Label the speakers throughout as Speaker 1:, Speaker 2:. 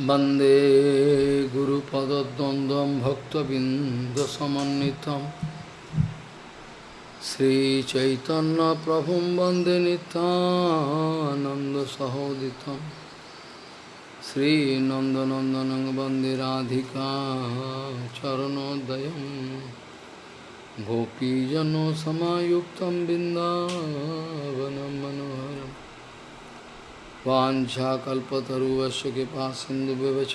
Speaker 1: वंदे गुरुपदद्वन्द्वं भक्तबिन्दसमन्वितं। श्रीचैतन्यप्रभुं वंदे नितानन्दसहोदितं श्रीनन्दनन्दनं वंदे राधिका चरणोदयं। गोपीजनसमायुक्तं बिन्दावनं मनोहरम्। वाञ्छाकल्पतरुवस्य कृपा सिन्धुव्यवच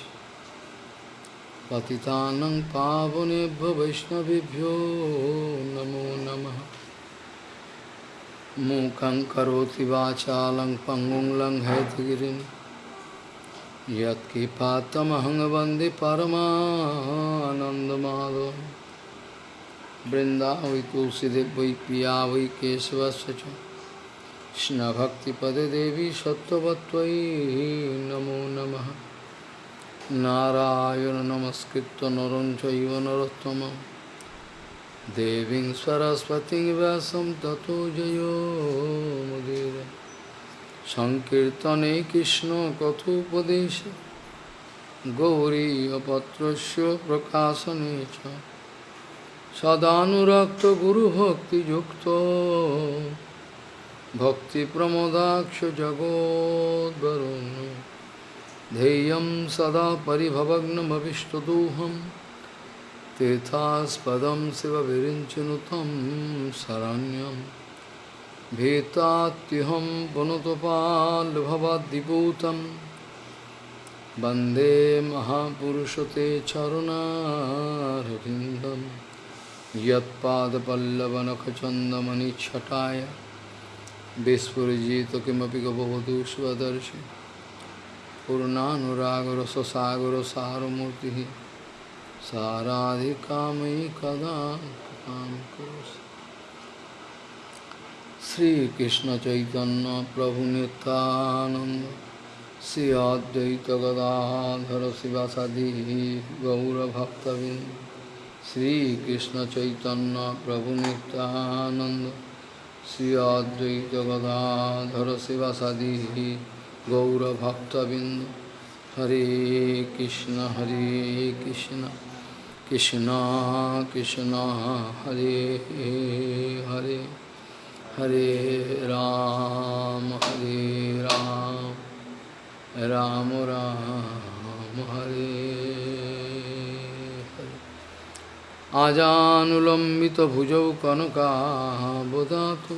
Speaker 1: पतितानं पावनेभ्यो वैष्णवेभ्यो नमो नमः। मूकं करोति वाचालं पङ्गुं लङ्घयतिगिरिं यत्कृपातमहं वंदे बृन्दावै तुलसीदेव वै पिया वै केशवस्य কৃষ্ণভক্তিপদে দেবী সত্যবত্বয়ী নমো নম। নারায়ণ নমস্কৃত নরঞ্চৈব নরোত্তম। দেবী সরস্বতী ব্যাসম ততো জয়োমুদীর সংকীর্তনে কৃষ্ণ কথোপদেশ। গৌরীপত্র প্রকাশনে সদানুরক্ত গুরুভক্তিযুক্ত। भक्तिप्रमोदाक्ष जगोद्वरुन् ध्येयं सदा परिभवग्नमविष्टदोहं तीर्थास्पदं शिवविरिञ्चनुतं शरण्यं भीतात्युहं पुनतपाल्भवद्दिपूतं वन्दे महापुरुषते चरुणारविन्दं यत्पादपल्लवनखचन्दमनिच्छटाय विस्फुजित किमपि गवधू स्वदर्शि पूर्णानुरागर ससागर सारमूर्ति साराधिकामयि कदा कृपां करोसि श्रीकृष्ण चैतन्य प्रभु नित्यानंद श्री अद्वैत गदाधर शिवासादि गौरभक्तबिंद श्रीकृष्ण चैतन्य प्रभु नित्यानंद श्री अद्वैत गदाधर शिवासादि गौरभक्तबिंद हरे कृष्ण हरे कृष्ण कृष्ण कृष्ण, हरे हरे हरे राम हरे राम राम राम, हरे আজানুলম্বিত ভুজৌ কনকাবদাত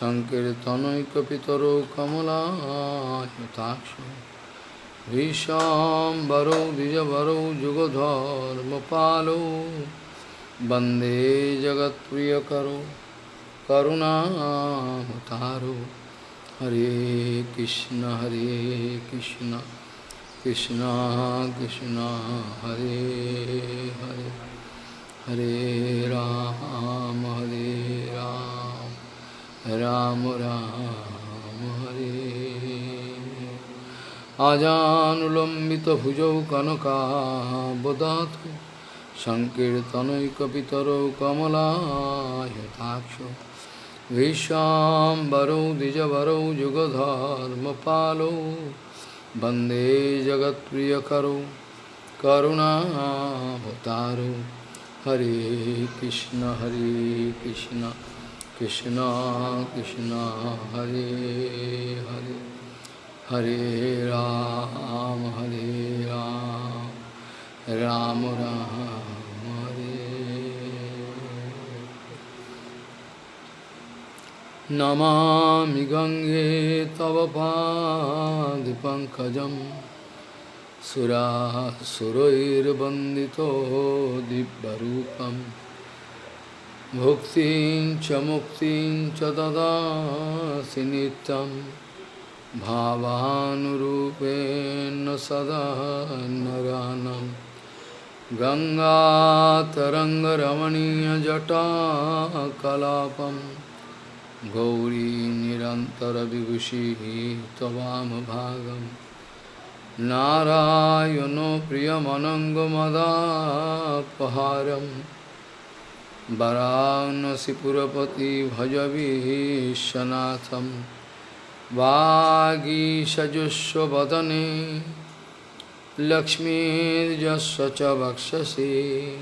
Speaker 1: সংকীর্তনৈকিতর কমলাক্ষ ভীষাম্বরৌ দ্বিজবরৌ যুগধর্মপালৌ বন্দে জগৎপ্রিয়করো করুণাতারো হরে কৃষ্ণ হরে কৃষ্ণ কৃষ্ণ কৃষ্ণ, হরে Hare. Hare Ram, Hare Ram, Ram Ram, Hare Ajanulambita bhujau kanaka bodhatu Sankirtanai kapitaro kamala yatakshu Vishambaro dijavaro jugadharma palo Bande jagat priyakaro Karuna bhutaro हरे कृष्ण हरे कृष्ण कृष्ण कृष्ण हरे हरे हरे राम हरे राम राम राम हरे नमामि गङ्गे तव पादपङ्कजम् सुरासुरैर्वन्दितो दिव्यरूपं भुक्तिं च मुक्तिं च ददासि नित्यं। भावानुरूपेण सदा नरानं। गङ्गातरङ्गरमणीयजटाकलापं गौरी निरन्तरविभूषिः त्ववामभागम् नारायणो प्रियमनङ्गमदापहारं वरानसिपुरपति भजविश्वनाथं वागीषजुष्वदने लक्ष्मीर्यस्य च वक्षसि।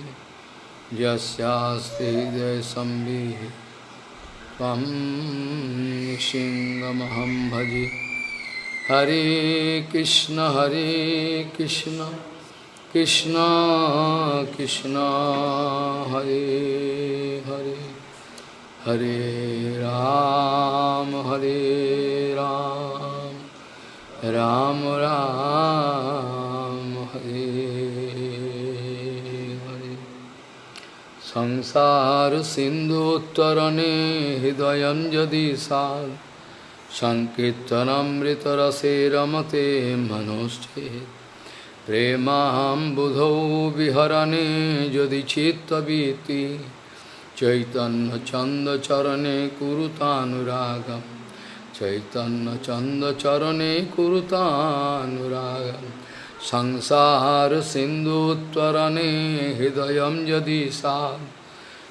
Speaker 1: यस्यास्ति हृदयसंविः त्वं भजे। हरे कृष्ण हरे कृष्ण कृष्ण कृष्ण, हरे हरे हरे राम हरे राम राम राम, हरे हरे। संसार सिन्धुत्तरणे हृदयं यदि সংকীর্তনমৃতরসে রমতে মনোষ্ঠে প্রেমাম বুধৌ বিহরণে যদি চিত্তবীতি চৈতন্য চন্দ চরণে কুরুতানুরাগম চৈতন্য চন্দ চরণে কুরুতানুরাগম। সংসার সিন্ধুত্তরণে হৃদয় যদি সা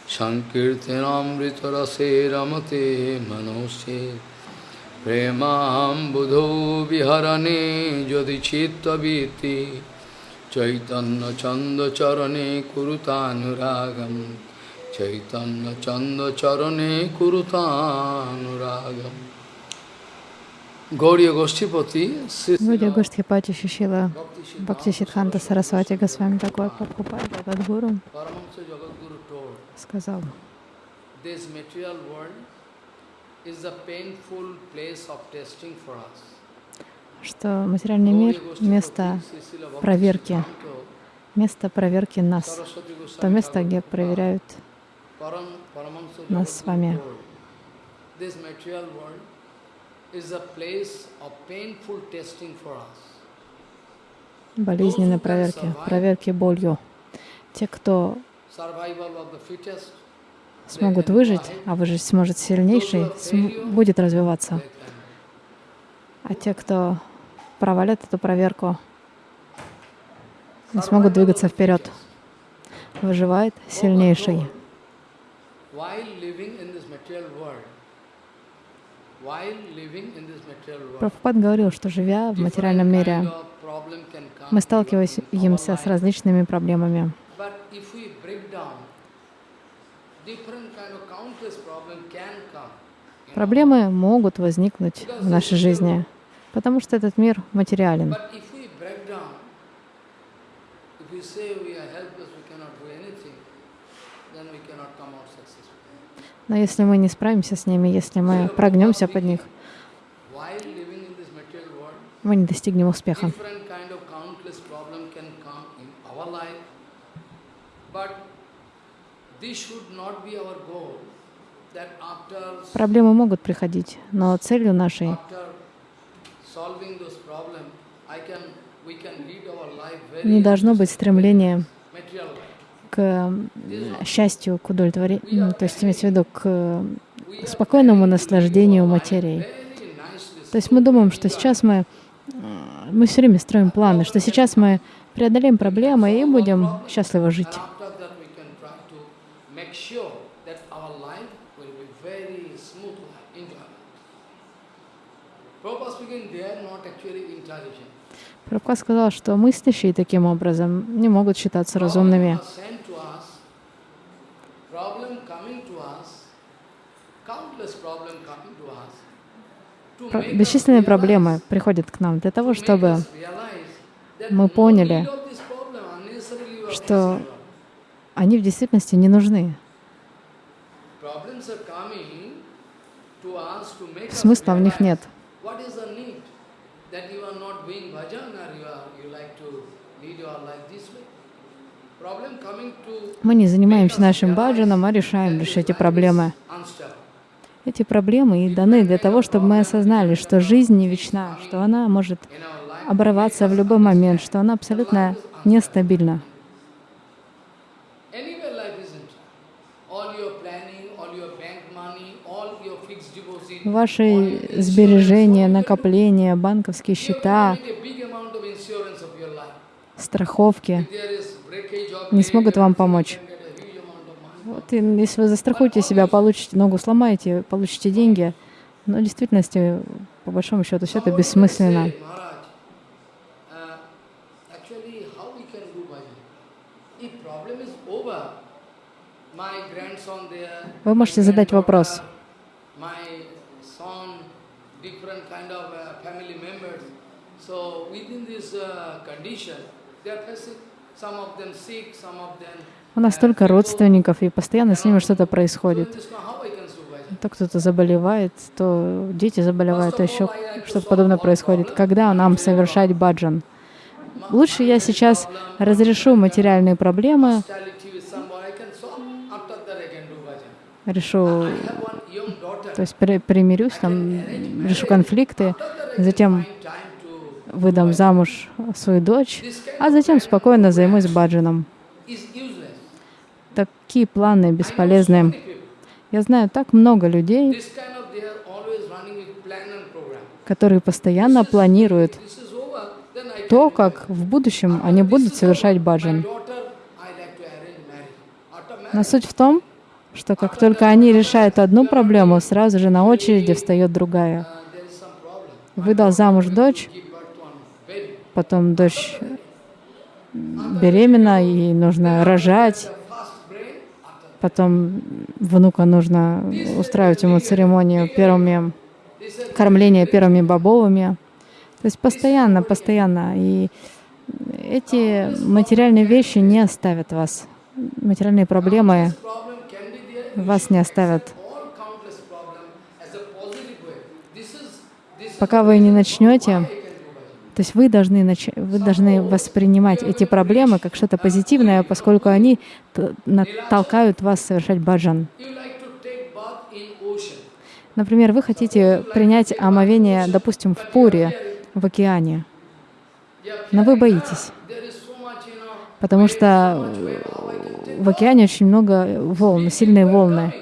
Speaker 1: সংকীর্তনমৃতরসে রমতে মনোষ্ঠে प्रेमाम्बुधौ विहरणे यदि चित्तवीति चैतन्यचन्दचरणे कुरुतानुरागं चैतन्यचन्दचरणे कुरुतानुरागम् Гаурия Гоштипати,
Speaker 2: Гурия Гоштхипати Шишила Бхакти Сидханта Сарасвати Госвами такой Прабхупад Джагадгуру
Speaker 1: Paramahansa Jagadguru told,
Speaker 2: сказал, что материальный мир — место проверки, место проверки нас, то место, где проверяют нас с вами. Болезненной проверки, проверки болью. Те, кто
Speaker 1: Survival of the fittest,
Speaker 2: смогут выжить, а выжить сможет сильнейший, см- будет развиваться. А те, кто провалят эту проверку, не смогут двигаться вперед. Выживает сильнейший. Прабхупад говорил, что живя в материальном мире, мы сталкиваемся с различными проблемами.
Speaker 1: But if we break down, different kind of countless problem can come. you know.
Speaker 2: Проблемы могут возникнуть в нашей жизни, потому что этот мир материален. Но если мы не справимся с ними, если мы прогнемся под них, мы не достигнем успеха.
Speaker 1: But this should not be our goal.
Speaker 2: Проблемы могут приходить, но целью нашей не должно быть стремления
Speaker 1: life.
Speaker 2: к счастью, к удовлетворению, то есть имеется в виду к э, спокойному наслаждению материей. То есть мы думаем, что сейчас мы, э, мы все время строим планы, что сейчас мы преодолеем проблемы и будем счастливо жить.
Speaker 1: And after that, we can try to make sure that our life will be very smooth life, enjoyment. Prabhupada speaking, they are not actually intelligent.
Speaker 2: Прабхупад сказал, что мыслящие таким образом не могут считаться разумными. Про- Бесчисленные проблемы приходят к нам для того, чтобы мы поняли, что они в действительности не нужны. Смысла в них нет.
Speaker 1: What is the need that you are not doing bhajan or you are you like to lead your life this way?
Speaker 2: Мы не занимаемся нашим баджаном, а решаем лишь эти проблемы. Эти проблемы и даны для того, чтобы мы осознали, что жизнь не вечна, что она может оборваться в любой момент, что она абсолютно нестабильна.
Speaker 1: anywhere life isn't. All your planning, all your bank money, all your fixed deposit,
Speaker 2: Ваши сбережения, накопления, банковские счета, страховки не смогут вам помочь. Вот, если вы застрахуете себя, получите ногу сломаете, получите деньги, но в действительности, по большому счету, все это бессмысленно.
Speaker 1: say, "Maharaj, uh, actually how we can do bhajan? If problem is over, my grandson there,
Speaker 2: Вы можете задать вопрос.
Speaker 1: my son, different kind of uh, family members. So within this uh, condition, they are facing some of them sick, some of them.
Speaker 2: У нас столько родственников, и постоянно с ними что-то происходит. То кто-то заболевает, то дети заболевают, то еще что-то подобное происходит. Когда нам совершать баджан? Лучше я сейчас разрешу материальные проблемы, решу, то есть при- примирюсь, там, решу конфликты, затем выдам замуж свою дочь, а затем спокойно займусь баджаном. Такие планы бесполезны. Я знаю так много людей, которые постоянно планируют то, как в будущем они будут совершать баджан. Но суть в том, что как только они решают одну проблему, сразу же на очереди встает другая. Выдал замуж дочь,
Speaker 1: Give birth to one baby.
Speaker 2: Потом дочь беременна, ей нужно рожать, потом внука нужно устраивать ему церемонию первыми кормления первыми бобовыми. То есть постоянно, постоянно. И эти материальные вещи не оставят вас. Материальные проблемы вас не оставят. Пока вы не начнете,
Speaker 1: I can do bhajan.
Speaker 2: То есть вы должны, нач- вы должны воспринимать эти проблемы как что-то позитивное, поскольку они толкают вас совершать баджан. Например, вы хотите принять омовение, допустим, в Пуре, в океане, но вы боитесь, потому что в океане очень много волн, сильные волны.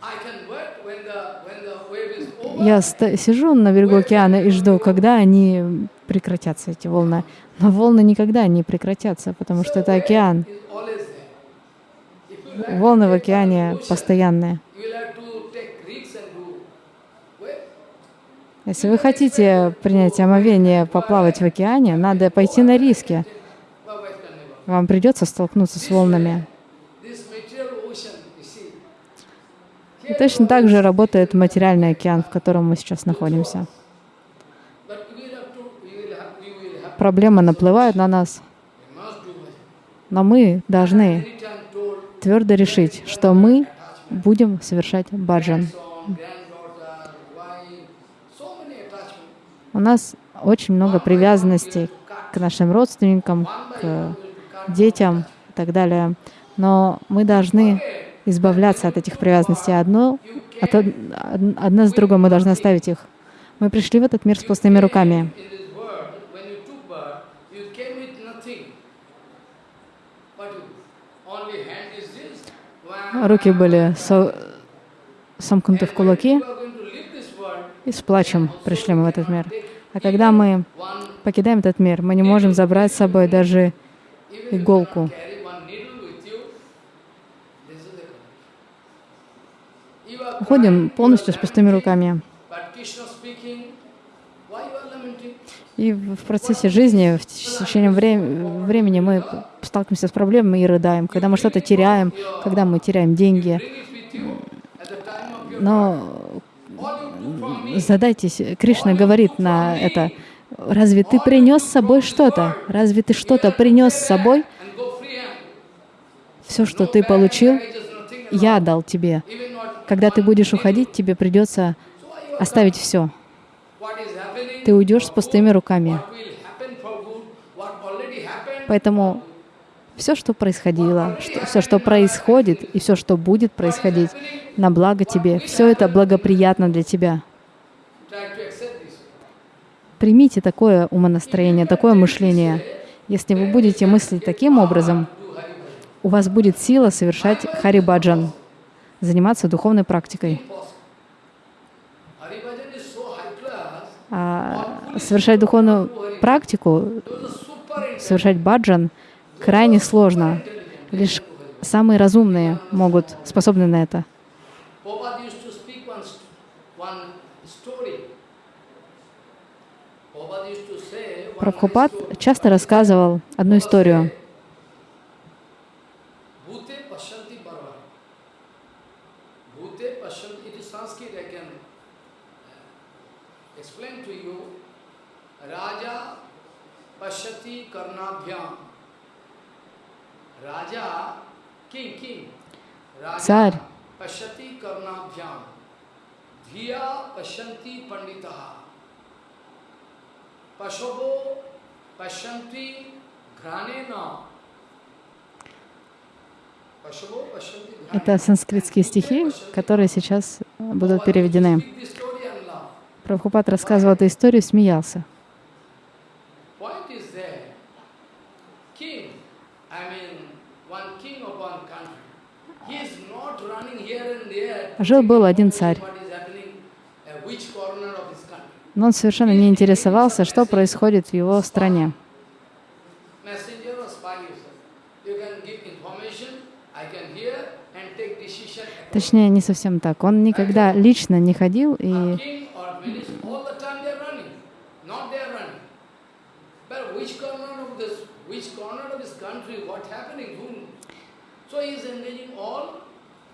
Speaker 1: I can wait when the when the wave is over.
Speaker 2: Я сижу на берегу океана и жду, когда они прекратятся, эти волны. Но волны никогда не прекратятся, потому что это океан. Волны в океане постоянные. Если вы хотите принять омовение, поплавать в океане, надо пойти на риски. Вам придется столкнуться с волнами.
Speaker 1: This material ocean, you see.
Speaker 2: И точно так же работает материальный океан, в котором мы сейчас находимся. Проблемы наплывают на нас, но мы должны твердо решить, что мы будем совершать баджан. У нас очень много привязанностей к нашим родственникам, к детям и так далее. Но мы должны избавляться от этих привязанностей. Одно, от, од- од- одна с другой мы должны оставить их. Мы пришли в этот мир с пустыми руками. Руки были со- сомкнуты в кулаки, и с плачем пришли мы в этот мир. А когда мы покидаем этот мир, мы не можем забрать с собой даже иголку.
Speaker 1: carry one needle with you. This is the condition. You are
Speaker 2: Уходим полностью с пустыми руками. И в процессе жизни, в течение вре- времени мы сталкиваемся с проблемами и рыдаем. Когда мы что-то теряем, когда мы теряем деньги. Но задайтесь, Кришна говорит на это, разве ты принес с собой что-то? Разве ты что-то принес с собой? Все, что ты получил, я дал тебе. Когда ты будешь уходить, тебе придется оставить все. Ты уйдешь с пустыми руками. Поэтому все, что происходило, что, все, что происходит и все, что будет происходить на благо тебе, все это благоприятно для тебя. Примите такое умонастроение, такое мышление. Если вы будете мыслить таким образом, у вас будет сила совершать харибаджан, заниматься духовной практикой. А совершать духовную практику, совершать баджан крайне сложно. Лишь самые разумные могут, способны на это. Прабхупад часто рассказывал одну историю.
Speaker 1: Bhute Pashanti Parva. Bhute Pashanti, it is Sanskrit, I can uh, explain to you. Raja Pashati Karnabhyam. Raja, king, king. Raja
Speaker 2: Царь
Speaker 1: Pashati Karnabhyam. Dhiya Pashanti Panditaha. Pashavo Pashanti Granena. Pashavo Pashanti Granena.
Speaker 2: Это санскритские стихи, которые сейчас будут переведены. Прабхупад рассказывал эту историю, смеялся.
Speaker 1: Point is there. King, I mean, one king of one country. He is not running here and there.
Speaker 2: Жил-был один царь. Но он совершенно не интересовался, что происходит в его стране. Точнее, не совсем так. Он никогда лично не ходил и
Speaker 1: king or minister, all the time they are running, not they are running. But which corner of this, which corner of this country, what happening, whom? So he is engaging all,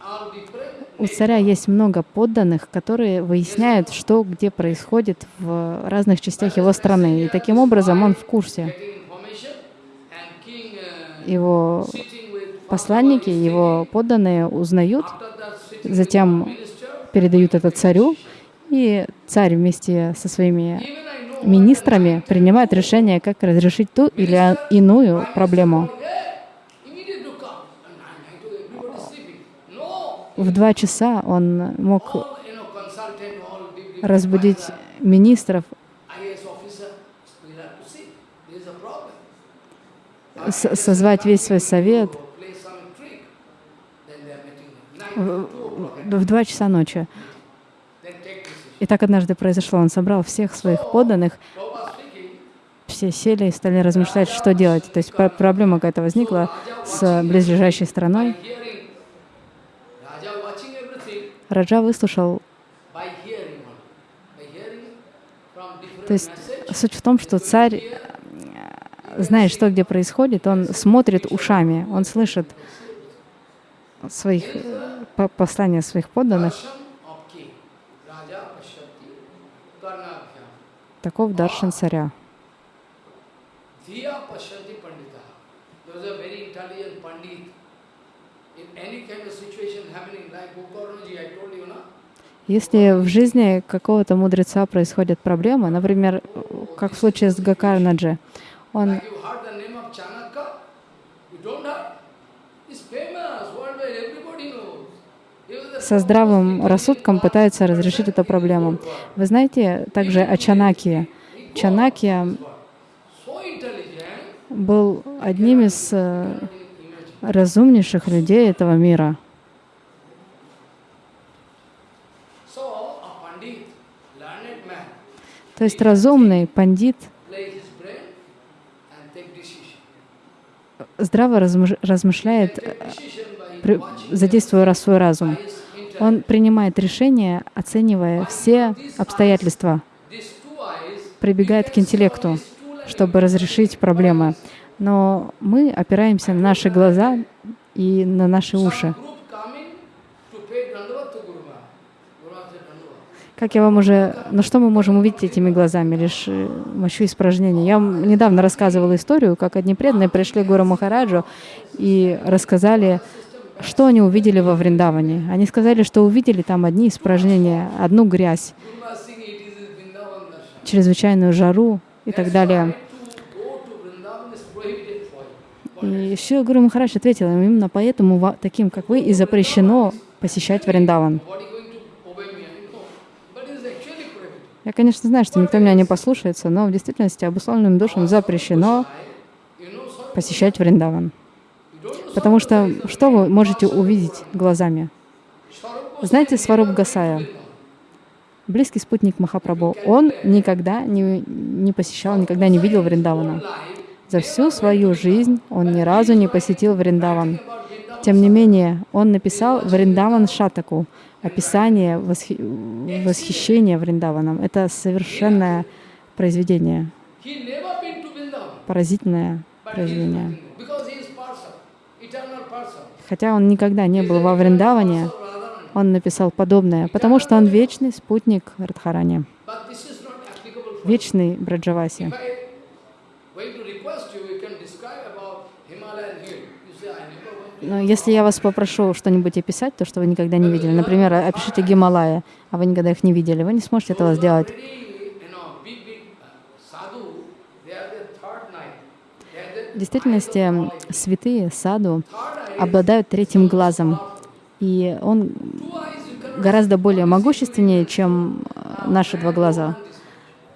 Speaker 1: all different.
Speaker 2: У царя есть много подданных, которые выясняют, что где происходит в разных частях его страны. И таким образом он в курсе. Его посланники, его подданные узнают, затем передают это царю, и царь вместе со своими министрами принимает решение, как разрешить ту или иную проблему.
Speaker 1: yeah, immediately to come. And I to everybody sleeping. No,
Speaker 2: В два часа он мог разбудить министров, созвать весь свой совет в два часа ночи. И так однажды произошло. Он собрал всех своих подданных, все сели и стали размышлять, что делать. То есть пр- проблема какая-то возникла с близлежащей страной.
Speaker 1: By hearing, Raja watching everything
Speaker 2: Раджа выслушал. То есть суть в том, что царь э, знает, что где происходит, он смотрит ушами, он слышит своих э, по- послания своих подданных. Таков даршан царя.
Speaker 1: Dhiya Pashati Pandita. There was a very intelligent Pandit.
Speaker 2: Если в жизни какого-то мудреца происходят проблемы, например, как в случае с Гакарнаджи, он со здравым рассудком пытается разрешить эту проблему. Вы знаете также о Чанакье. Чанакья был одним из э. Разумнейших людей этого мира. То есть разумный пандит здраво размыш- размышляет, задействуя свой разум. Он принимает решения, оценивая все обстоятельства, прибегает к интеллекту, чтобы разрешить проблемы. Но мы опираемся на наши глаза и на наши уши. Как я вам уже... Ну что мы можем увидеть этими глазами? Лишь э, мощу испражнения. Я вам недавно рассказывала историю, как одни преданные пришли к Гуру Махараджу и рассказали, что они увидели во Вриндаване. Они сказали, что увидели там одни испражнения, одну грязь, чрезвычайную жару и так далее.
Speaker 1: To go to Vrindavan is prohibited for you.
Speaker 2: И еще Гуру Махарадж ответил им, именно поэтому таким, как вы, и запрещено посещать Вриндаван. Я, конечно, знаю, что никто меня не послушается, но в действительности обусловленным душам запрещено посещать Вриндаван. Потому что что вы можете увидеть глазами? Знаете Сваруб Гасая, близкий спутник Махапрабху, он никогда не, не посещал, никогда не видел Вриндавана. За всю свою жизнь он ни разу не посетил Вриндаван. Тем не менее, он написал Вриндаван Шатаку, описание восхи- восхищения Вриндаваном. Это совершенное произведение. Поразительное произведение. Хотя он никогда не был во Вриндаване, он написал подобное, потому что он вечный спутник Радхарани, вечный Браджаваси.
Speaker 1: If I going to request you, you can describe about Himalayan hill. You say, I never went to
Speaker 2: Но если я вас попрошу что-нибудь описать, то, что вы никогда не видели, например, опишите Гималая, а вы никогда их не видели, вы не сможете этого сделать. В действительности святые саду обладают третьим глазом, и он гораздо более могущественнее, чем э, наши два глаза,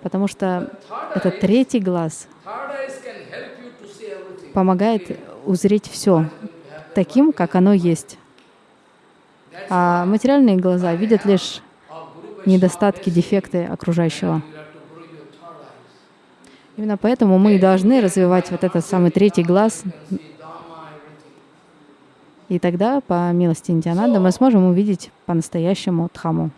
Speaker 2: потому что этот третий глаз помогает узреть все таким, как оно есть. А материальные глаза видят лишь недостатки, дефекты окружающего. Именно поэтому мы должны развивать вот этот самый третий глаз, и тогда, по милости Индиананда, мы сможем увидеть по-настоящему Дхаму.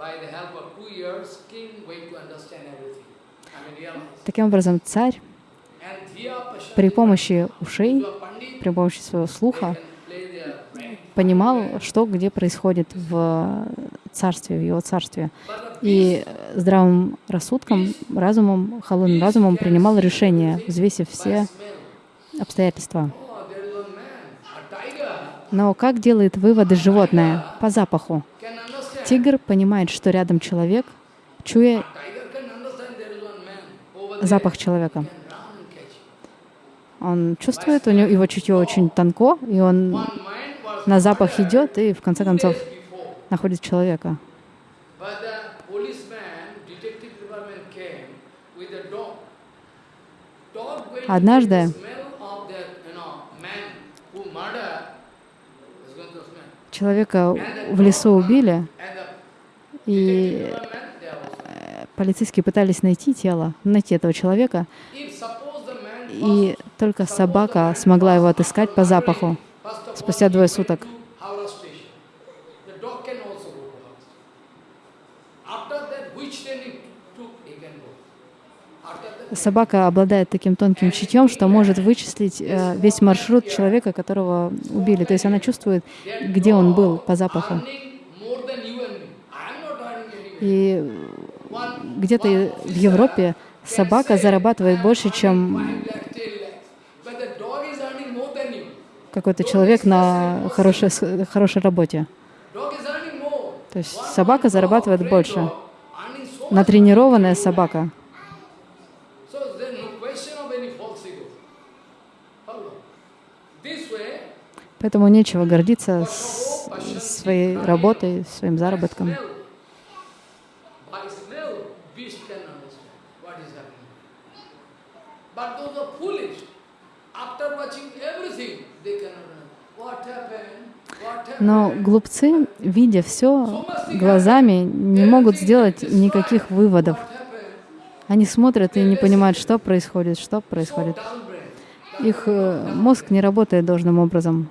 Speaker 1: By the help of two ears, king going to understand everything.
Speaker 2: Таким образом, царь при помощи ушей, при помощи своего слуха понимал, что где происходит в царстве, в его царстве. И здравым рассудком, разумом, холодным разумом принимал решения, взвесив все обстоятельства. Но как делает выводы животное? По запаху. Тигр понимает, что рядом человек, чуя
Speaker 1: Tiger can understand there is one man over there.
Speaker 2: Запах человека. Он чувствует, у него его чутье очень тонко, и он на запах идет и в конце концов находит человека. Однажды человека в лесу убили, и
Speaker 1: department, they are also.
Speaker 2: Полицейские пытались найти тело, найти этого человека, и только собака смогла его отыскать по запаху спустя двое суток. Собака обладает таким тонким чутьем, что может вычислить э, весь маршрут человека, которого убили. То есть она чувствует, где он был по запаху. И где-то в Европе собака зарабатывает больше, чем какой-то человек на хорошей, хорошей работе. То есть собака зарабатывает больше. Натренированная собака. Поэтому нечего гордиться своей работой, своим заработком.
Speaker 1: smell. By smell, beast can understand what is happening. But those are foolish. After watching everything, they cannot understand. What happened? What happened?
Speaker 2: Но глупцы, видя все глазами, не могут сделать никаких выводов. Они смотрят и не понимают, что происходит, что происходит. Их э, мозг не работает должным образом.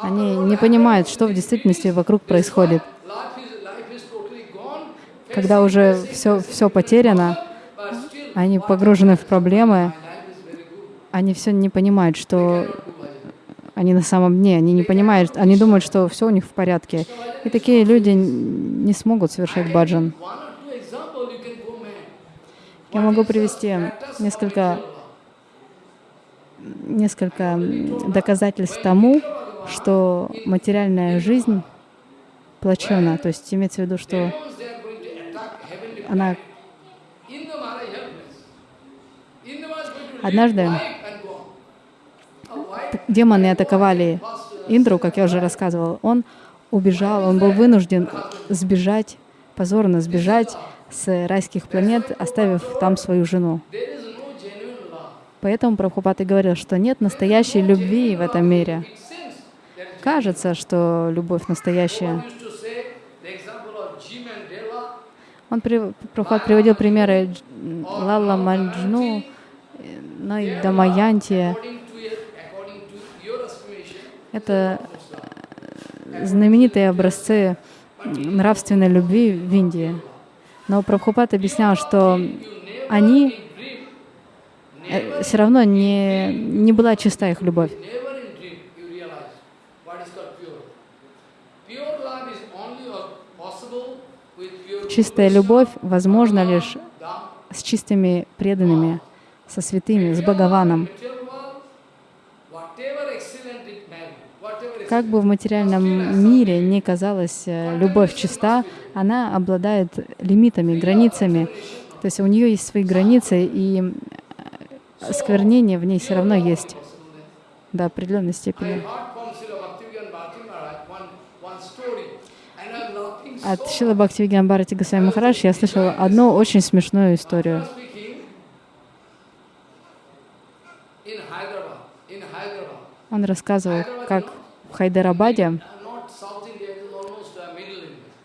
Speaker 2: Они не понимают, что в действительности вокруг происходит. Когда уже все, все потеряно, они погружены в проблемы, они все не понимают, что они на самом дне, они не понимают, они думают, что все у них в порядке. И такие люди не смогут совершать баджан. Я могу привести несколько, несколько доказательств тому, что материальная жизнь плачевна. То есть имеется в виду, что она
Speaker 1: In the Mara helpless. In the Mara is going to
Speaker 2: Однажды демоны атаковали Индру, как я уже рассказывал. Он убежал, он был вынужден сбежать, позорно сбежать с райских планет, оставив там свою жену. Поэтому Прабхупад и говорил, что нет настоящей любви в этом мире. Кажется, что любовь настоящая. Он при, Прабхупад приводил примеры Лалла Маджну, э, ну и Дамаянти. Это э, знаменитые образцы нравственной любви в Индии. Но Прабхупад объяснял, что они э, все равно не, не была чиста их любовь. Чистая любовь возможна лишь с чистыми преданными, со святыми, с Бхагаваном. Как бы в материальном мире ни казалась э, любовь чиста, она обладает лимитами, границами. То есть у нее есть свои границы, и э, сквернение в ней все равно есть до определенной степени. От Шила Бхактивиган Бхарати Госвами Махарадж я слышала одну очень смешную историю.
Speaker 1: speaking in Hyderabad, in Hyderabad.
Speaker 2: Он рассказывал, как в Хайдарабаде,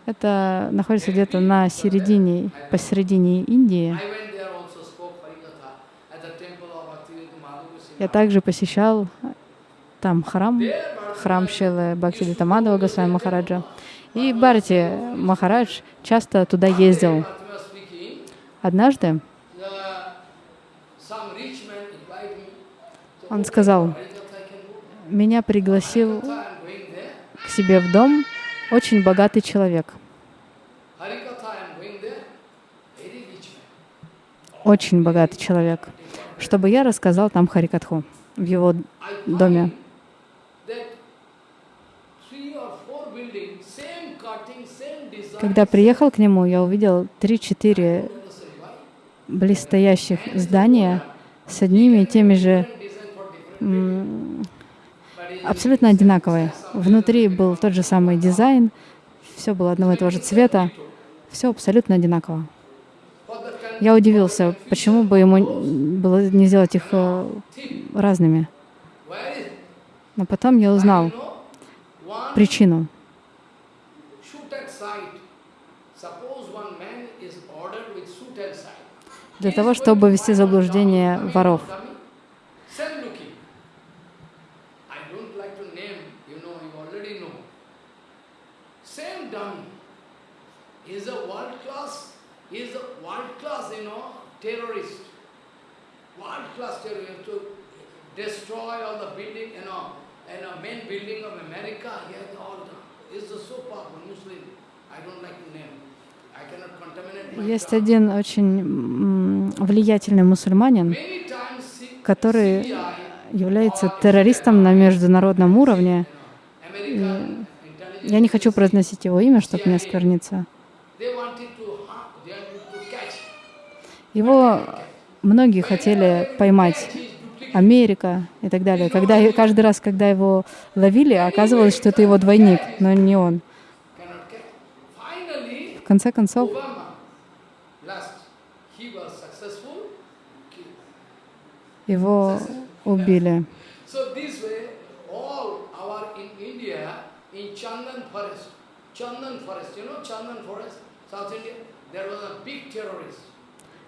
Speaker 2: это находится где-то на середине, посередине Индии, я также посещал там храм, храм Шилы Бхактивита Мадхава Госвами Махараджа. И Бхарати Махарадж часто туда ездил. Однажды он сказал,
Speaker 1: Harikatha I can go.
Speaker 2: Меня пригласил к себе в дом очень богатый человек, очень богатый человек, чтобы я рассказал там Харикатху в его доме. Когда приехал к нему, я увидел три-четыре близстоящих здания с одними и теми же абсолютно одинаковые. Внутри был тот же самый дизайн, все было одного и того же цвета, все абсолютно одинаково. Я удивился, почему бы ему было не сделать их э, разными. Но потом я узнал причину. Для того, чтобы ввести в заблуждение воров.
Speaker 1: Same looking. I don't like to name, you know, you already know. Same dummy. He's a world class, he's a world class, you know, terrorist. World class terrorist to destroy all the building, you know, and a main building of America, he has all done. He's a so powerful Muslim. I don't like to name. I cannot contaminate my
Speaker 2: Есть один очень влиятельный мусульманин, который является террористом на международном уровне.
Speaker 1: American intelligence,
Speaker 2: Я не хочу произносить его имя, чтобы не оскверниться.
Speaker 1: they wanted to harm, they wanted to catch.
Speaker 2: Его многие хотели поймать, Америка и так далее. Когда, каждый раз, когда его ловили, оказывалось, что это его двойник, но не он. В конце концов, его убили.
Speaker 1: Forest, you know Chandan forest, South India, there was a big terrorist.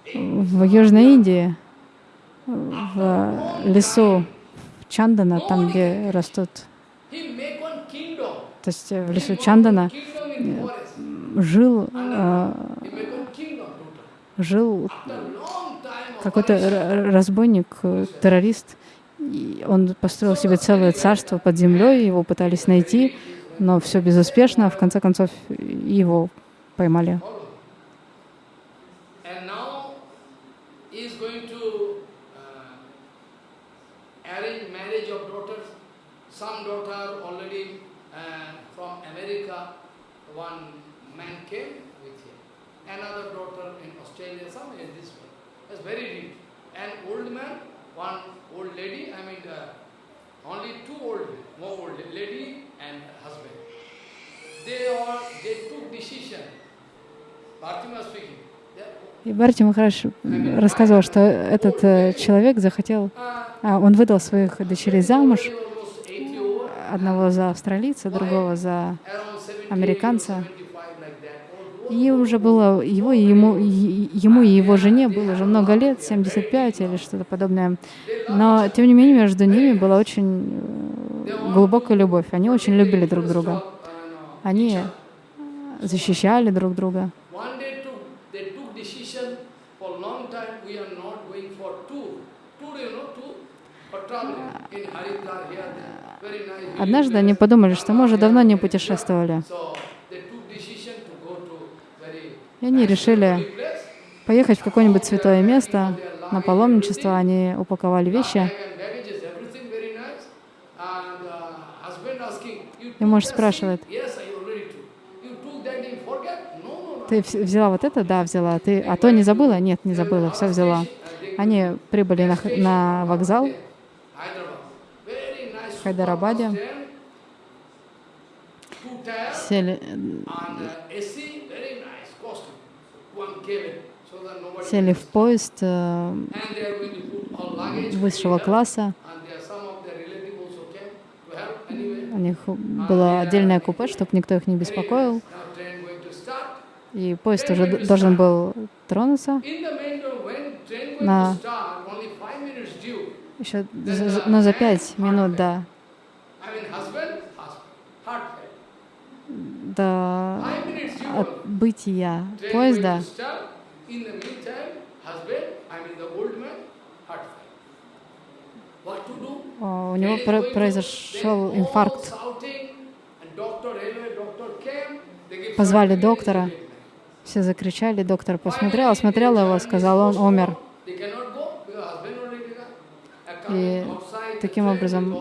Speaker 2: В Южной Индии, в лесу Чандана, там, где растут, то есть в лесу Чандана,
Speaker 1: forest.
Speaker 2: жил, э, жил какой-то разбойник, э, террорист. И он построил себе целое царство под землей, его пытались найти, но все безуспешно. В конце концов, его поймали.
Speaker 1: And now he is going to uh, arrange marriage of daughters. Some daughter already uh, from America, one man came with him. Another daughter in Australia, some in this way. That's very rich. An old man, one old lady, I mean uh, only two old, more old lady and husband. They all, they took decision. Bhartima speaking.
Speaker 2: И Барти Махараш рассказывал, что этот э, человек захотел, а, он выдал своих дочерей замуж,
Speaker 1: almost 80 over,
Speaker 2: одного за австралийца, другого за
Speaker 1: around 70,
Speaker 2: американца.
Speaker 1: 75 like that.
Speaker 2: И уже было его и ему, и- ему и его жене было уже много лет, 75 или что-то подобное. Но, тем не менее, между ними была очень э, глубокая любовь. Они очень любили друг друга. Они
Speaker 1: защищали друг друга. Однажды они подумали, что мы уже давно не путешествовали. И они решили поехать в какое-нибудь святое место на паломничество. Они упаковали вещи. И муж спрашивает, ты вз- взяла вот это? Да, взяла. Ты, а то не забыла? Нет, не забыла, все взяла. Они прибыли на, на вокзал
Speaker 2: so that nobody.
Speaker 1: сели в поезд э, высшего класса. У них было отдельное купе, чтобы никто их не беспокоил. И поезд уже должен был тронуться. На-. Еще, но за пять минут до,
Speaker 2: I mean, husband, husband, heart failure.
Speaker 1: до
Speaker 2: Five minutes due. only.
Speaker 1: отбытия
Speaker 2: Train
Speaker 1: поезда
Speaker 2: going to start. In the meantime, husband, I mean the old man, heart failure. What to do?
Speaker 1: а, у него про- произошел инфаркт. Позвали доктора. Все закричали, доктор посмотрел, осмотрел его, сказал, он умер. И таким образом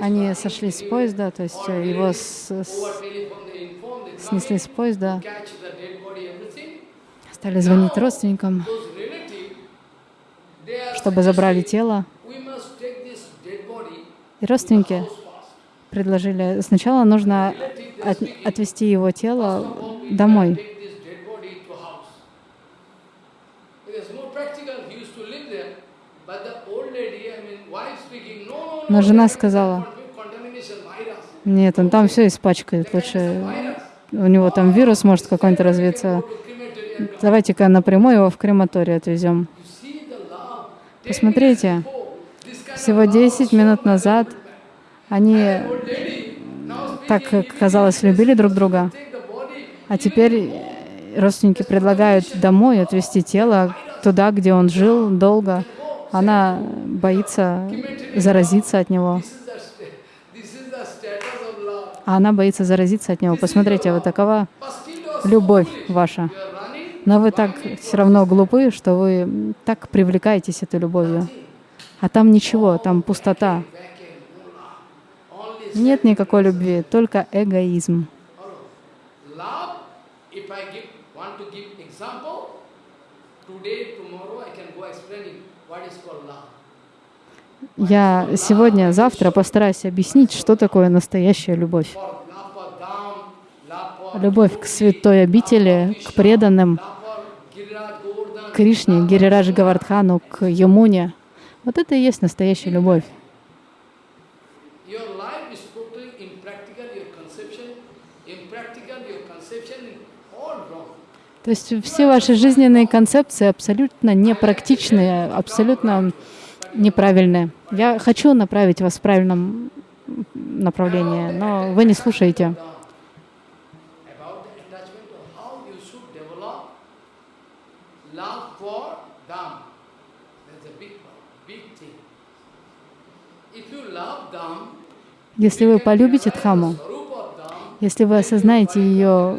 Speaker 1: они сошли с поезда, то есть э, его с- с-
Speaker 2: telephone they inform, they come
Speaker 1: снесли с поезда, стали звонить родственникам, чтобы забрали тело. И родственники предложили, сначала нужно от- отвезти его тело домой. Но жена сказала, нет, он там все испачкает, лучше. У него там вирус может какой-нибудь развиться. Давайте-ка напрямую его в крематорий отвезем. Посмотрите, всего
Speaker 2: of love
Speaker 1: 10
Speaker 2: was so
Speaker 1: минут назад они так, казалось, любили друг друга, а теперь родственники предлагают домой отвезти тело туда, где он жил долго. Она боится заразиться от него.
Speaker 2: this is the, sta- this is the status of love.
Speaker 1: А она боится заразиться от него. Посмотрите, вот такова любовь ваша. Но вы так все равно глупы, что вы так привлекаетесь этой любовью. А там ничего, там пустота. Нет никакой любви, только эгоизм.
Speaker 2: Today, tomorrow, I can go explaining what is called.
Speaker 1: Я сегодня, завтра постараюсь объяснить, что такое настоящая любовь. Любовь к святой обители, к преданным, Кришне, Гирирадж Гавардхану, к Ямуне. Вот это и есть настоящая любовь. То есть все ваши жизненные концепции абсолютно непрактичные, абсолютно неправильные. Я хочу направить вас в правильном направлении, но вы не слушаете. Если вы полюбите Дхаму, если вы осознаете ее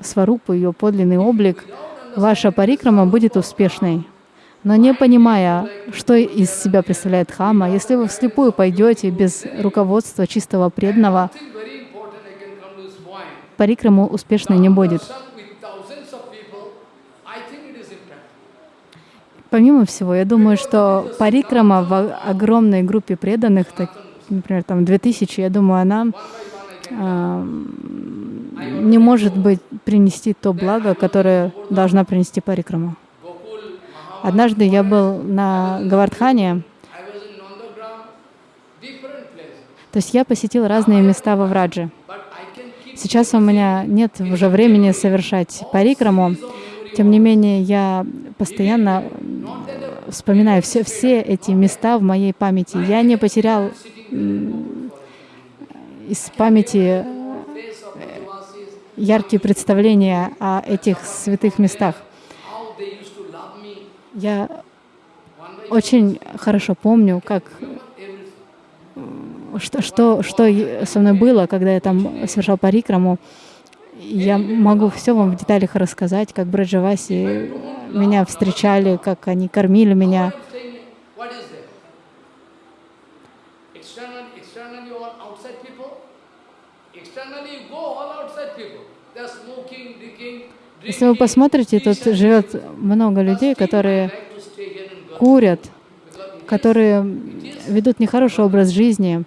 Speaker 1: сварупу, ее подлинный облик, ваша парикрама будет успешной. Но не понимая, что из себя представляет Хама, если вы вслепую пойдете без руководства чистого преданного, парикраму успешной не будет. Помимо всего, я думаю, что парикрама в огромной группе преданных, так, например, там 2000, я думаю, она а, не может быть принести то благо, которое должна принести парикрама. Однажды я был на Гавардхане, то есть я посетил разные места во Врадже. Сейчас у меня нет уже времени совершать парикраму, тем не менее я постоянно вспоминаю все, все эти места в моей памяти. Я не потерял из памяти
Speaker 2: Brajavasis, яркие представления о этих святых местах.
Speaker 1: how they used to love me.
Speaker 2: Я очень хорошо помню, как
Speaker 1: everything.
Speaker 2: что, что, что со мной было, когда я там совершал парикраму. Я могу все вам в деталях рассказать, как Браджаваси меня встречали, как они кормили меня.
Speaker 1: Externally, you
Speaker 2: Если вы посмотрите, тут живет много людей, которые курят, которые ведут нехороший образ жизни.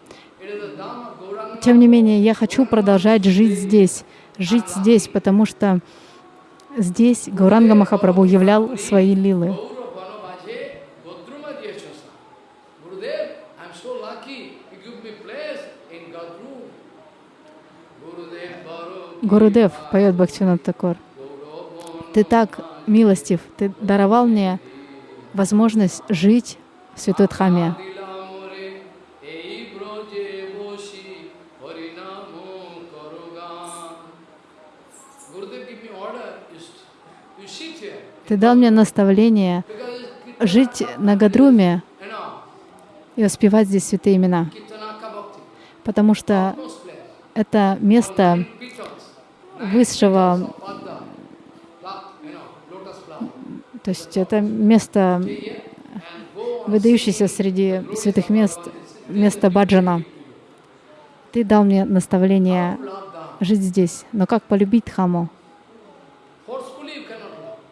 Speaker 2: Тем не менее, я хочу продолжать жить здесь, жить здесь, потому что здесь Гауранга Махапрабху являл свои лилы. Гурудев поет Бхактивинод Такор. Ты так милостив, ты даровал мне возможность жить в Святой Дхаме. Ты дал мне наставление жить на Гадруме и воспевать здесь святые имена, потому что это место высшего, то есть это место, выдающееся среди святых мест, место Баджана. Ты дал мне наставление жить здесь, но как полюбить Дхаму?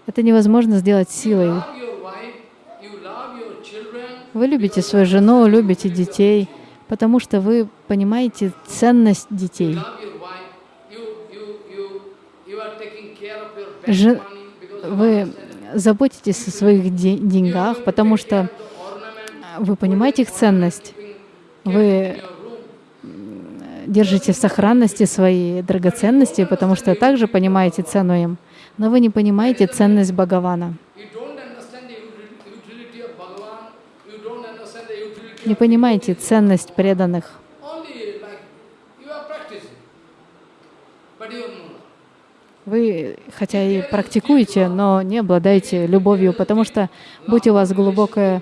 Speaker 2: Это невозможно сделать силой. Вы любите свою жену, любите детей, потому что вы понимаете ценность детей.
Speaker 1: you
Speaker 2: Вы заботитесь о своих де- деньгах, потому что
Speaker 1: ornament,
Speaker 2: вы понимаете их ценность. Вы
Speaker 1: room.
Speaker 2: держите в сохранности свои драгоценности, потому что также понимаете цену им. Но вы не понимаете ценность Бхагавана. Не понимаете ценность преданных.
Speaker 1: only like you are practicing, but you know.
Speaker 2: Вы, хотя и практикуете, но не обладаете любовью, потому что, будь у вас глубокая...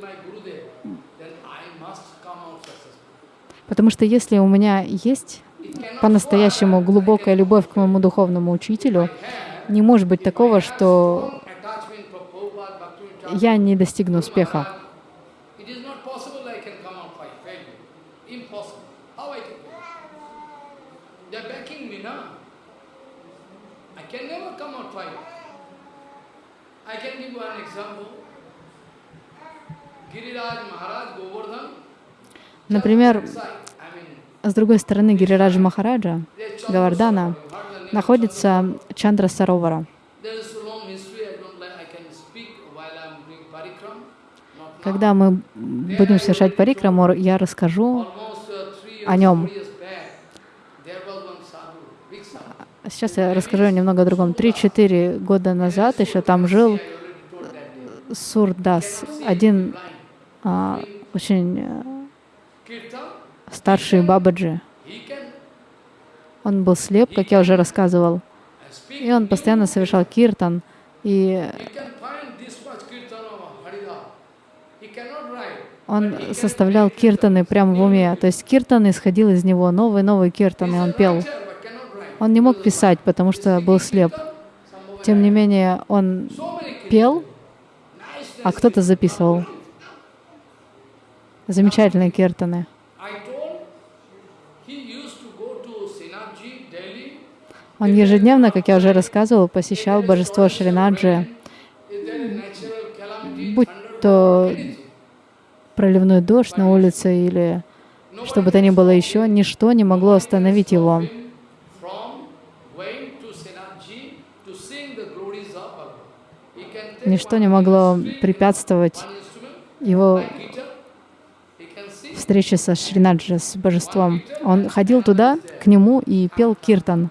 Speaker 2: Потому что если у меня есть по-настоящему глубокая любовь к моему духовному учителю, не может быть такого, что я не достигну успеха.
Speaker 1: It is not possible I can come out fight, fail you. Impossible. How I can do it? They are backing me now. I can never come out fight. I can give one example. Giriraj Maharaj Govardhan,
Speaker 2: Например, с другой стороны Гирираджа Махараджа, Гавардана, находится Чандра Саровара. Когда мы будем совершать парикраму, я расскажу.
Speaker 1: Uh,
Speaker 2: о нем.
Speaker 1: four years back, there was one sadhu, big sadhu.
Speaker 2: Сейчас я расскажу немного о другом. Три-четыре года назад еще там жил
Speaker 1: day.
Speaker 2: Сурдас, один а, очень э, старший Бабаджи. Он был слеп, как я уже рассказывал. И он постоянно совершал киртан. И он составлял киртаны прямо в уме. То есть киртан исходил из него, новый-новый киртан, и он пел.
Speaker 1: Writer, but cannot write.
Speaker 2: Он не мог писать, потому что был слеп. Тем не менее, он пел, а кто-то записывал. Замечательные киртаны. Он ежедневно, как я уже рассказывал, посещал божество Шринаджи, будь то проливной дождь на улице или что бы то ни было еще, ничто не могло остановить его.
Speaker 1: From going to Sinaji to sing the glories of Bhagavan. He can take
Speaker 2: Ничто не могло препятствовать его встрече со Шринаджи, с божеством. Он ходил туда, к нему, и пел киртан.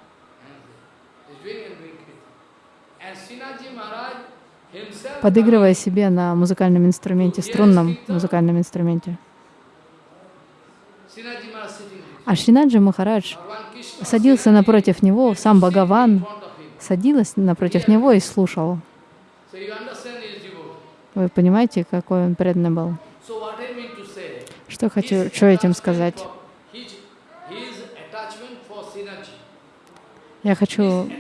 Speaker 2: Подыгрывая себе на музыкальном инструменте, струнном музыкальном инструменте. А Шринаджи Махарадж
Speaker 1: садился напротив него, сам Бхагаван садилась напротив него и слушал. Вы понимаете, какой он преданный был? Что хочу, что этим сказать? Я хочу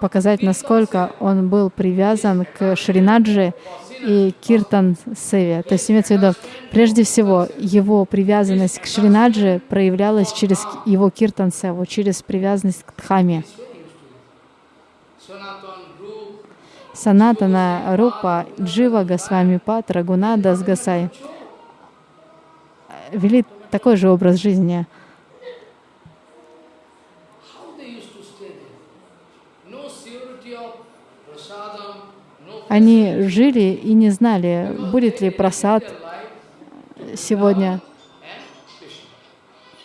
Speaker 1: показать, насколько он был привязан к Шринаджи и Киртан Севе. То есть имеется в виду, прежде всего, его привязанность к Шринаджи проявлялась через его Киртан Севу, через привязанность к Дхаме. Санатана Рупа, Джива Госвами Пат, Рагунада Сгасай вели такой же образ жизни. Они жили и не знали, будет ли просад сегодня,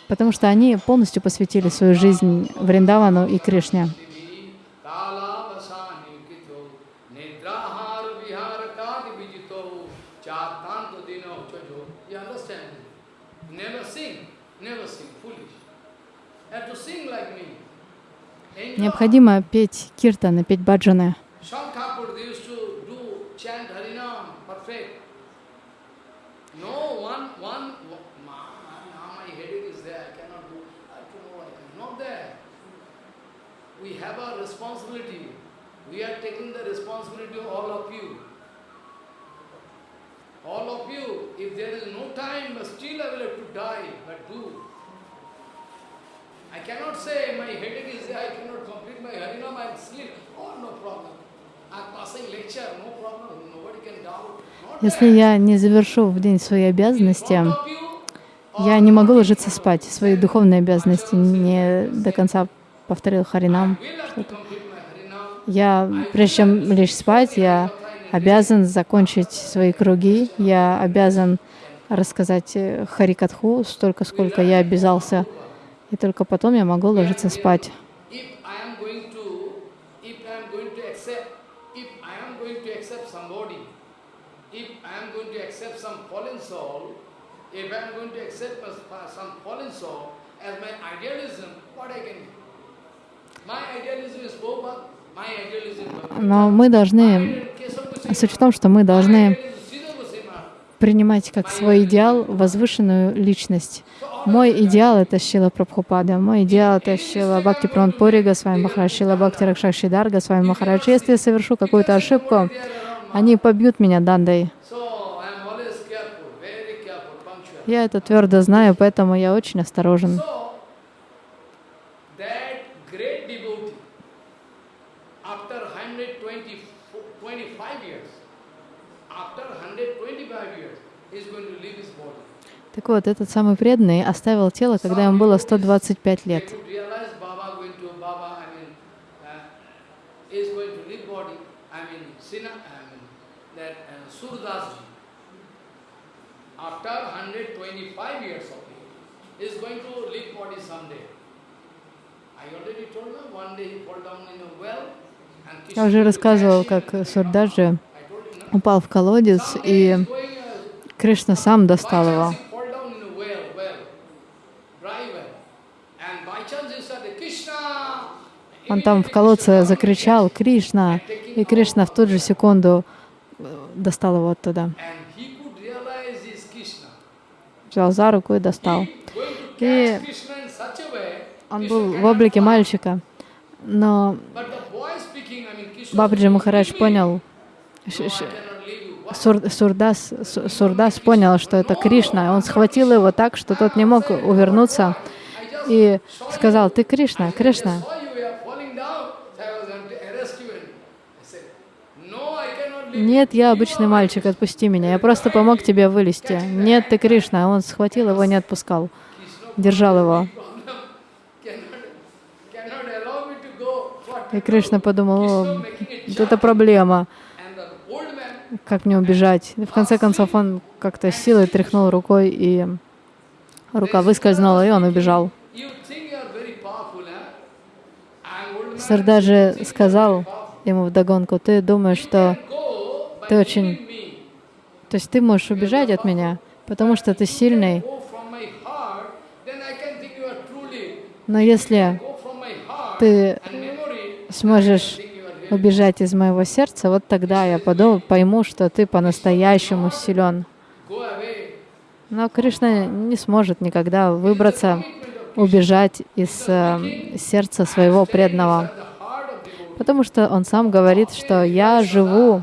Speaker 1: потому что они полностью посвятили свою жизнь Вриндавану и Кришне. Необходимо петь киртаны, петь баджаны. We have a responsibility. We are taking the responsibility of all of you. All of you, if there is no time, still I will have to die, but do. I cannot say my headache is there, I cannot complete my harinam, I sleep. Oh, no problem. Если я не завершу в день свои обязанности, я не могу ложиться спать, свои духовные обязанности не до конца повторил Харинам. Я, прежде чем лечь спать, я обязан закончить свои круги, я обязан рассказать Харикатху столько, сколько я обязался и только потом я могу ложиться спать. Но мы должны, суть в том, что мы должны принимать как свой идеал возвышенную личность. Мой идеал — это Шила Прабхупада, мой идеал — это Шила Бхакти Пури Госвами Махарадж, Шила Бхакти Ракшакшидар Госвами Махарадж. Если я совершу какую-то ошибку, они побьют меня дандой. Я это твердо знаю, поэтому я очень осторожен. Так вот, этот самый преданный оставил тело, когда ему было 125 лет. Я уже рассказывал, как Сурдаджи упал в колодец, и Кришна сам достал его. Он там в колодце закричал «Кришна!» И Кришна в ту же секунду э, достал его оттуда. Взял за руку и достал. И он был в облике мальчика. Но Бабаджи Махарадж понял, Сур, Сурдас, Сурдас понял, что это Кришна. Он схватил его так, что тот не мог увернуться и сказал, ты Кришна, Кришна. Нет, я обычный мальчик, отпусти меня. Я просто помог тебе вылезти. Нет, ты Кришна. Он схватил его, не отпускал. Держал его. И Кришна подумал, это проблема. Как мне убежать? И в конце концов он как-то силой тряхнул рукой, и рука выскользнула, и он убежал. Сардаджи сказал ему вдогонку, ты думаешь, что ты очень... То есть ты можешь убежать от меня, потому что ты сильный.
Speaker 2: Но если ты сможешь убежать из моего сердца, вот тогда я подумаю, пойму, что ты по-настоящему силен. Но Кришна не сможет никогда выбраться, убежать из э, сердца своего преданного, потому что он сам говорит, что я живу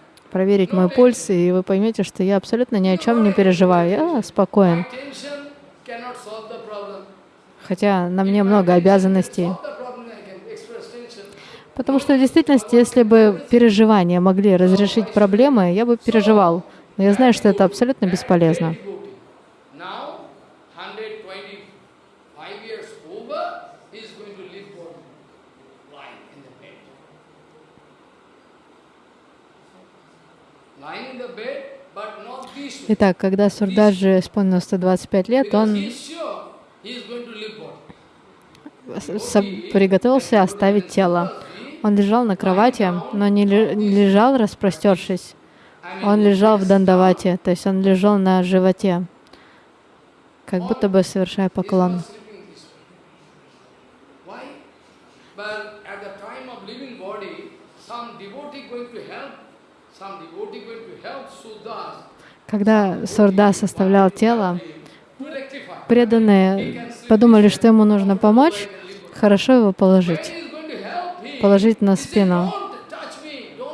Speaker 2: проверить мой пульс, и вы поймете, что я абсолютно ни о чем не переживаю. Я спокоен. Хотя на мне много обязанностей. Потому что в действительности, если бы переживания могли разрешить проблемы, я бы переживал. Но я знаю, что это абсолютно бесполезно.
Speaker 1: devotee. Now, 125 years over, he is going to live for lying in the bed. Lying in the bed, but not this way.
Speaker 2: Итак, когда Сурдаджи исполнилось 125 лет, он приготовился оставить тело. Он лежал на кровати, но не лежал распростершись. Он лежал в дандавате, то есть он лежал на животе, как будто бы совершая поклон. Когда Сурдас составлял тело, преданные подумали, что ему нужно помочь, хорошо его положить, положить на спину.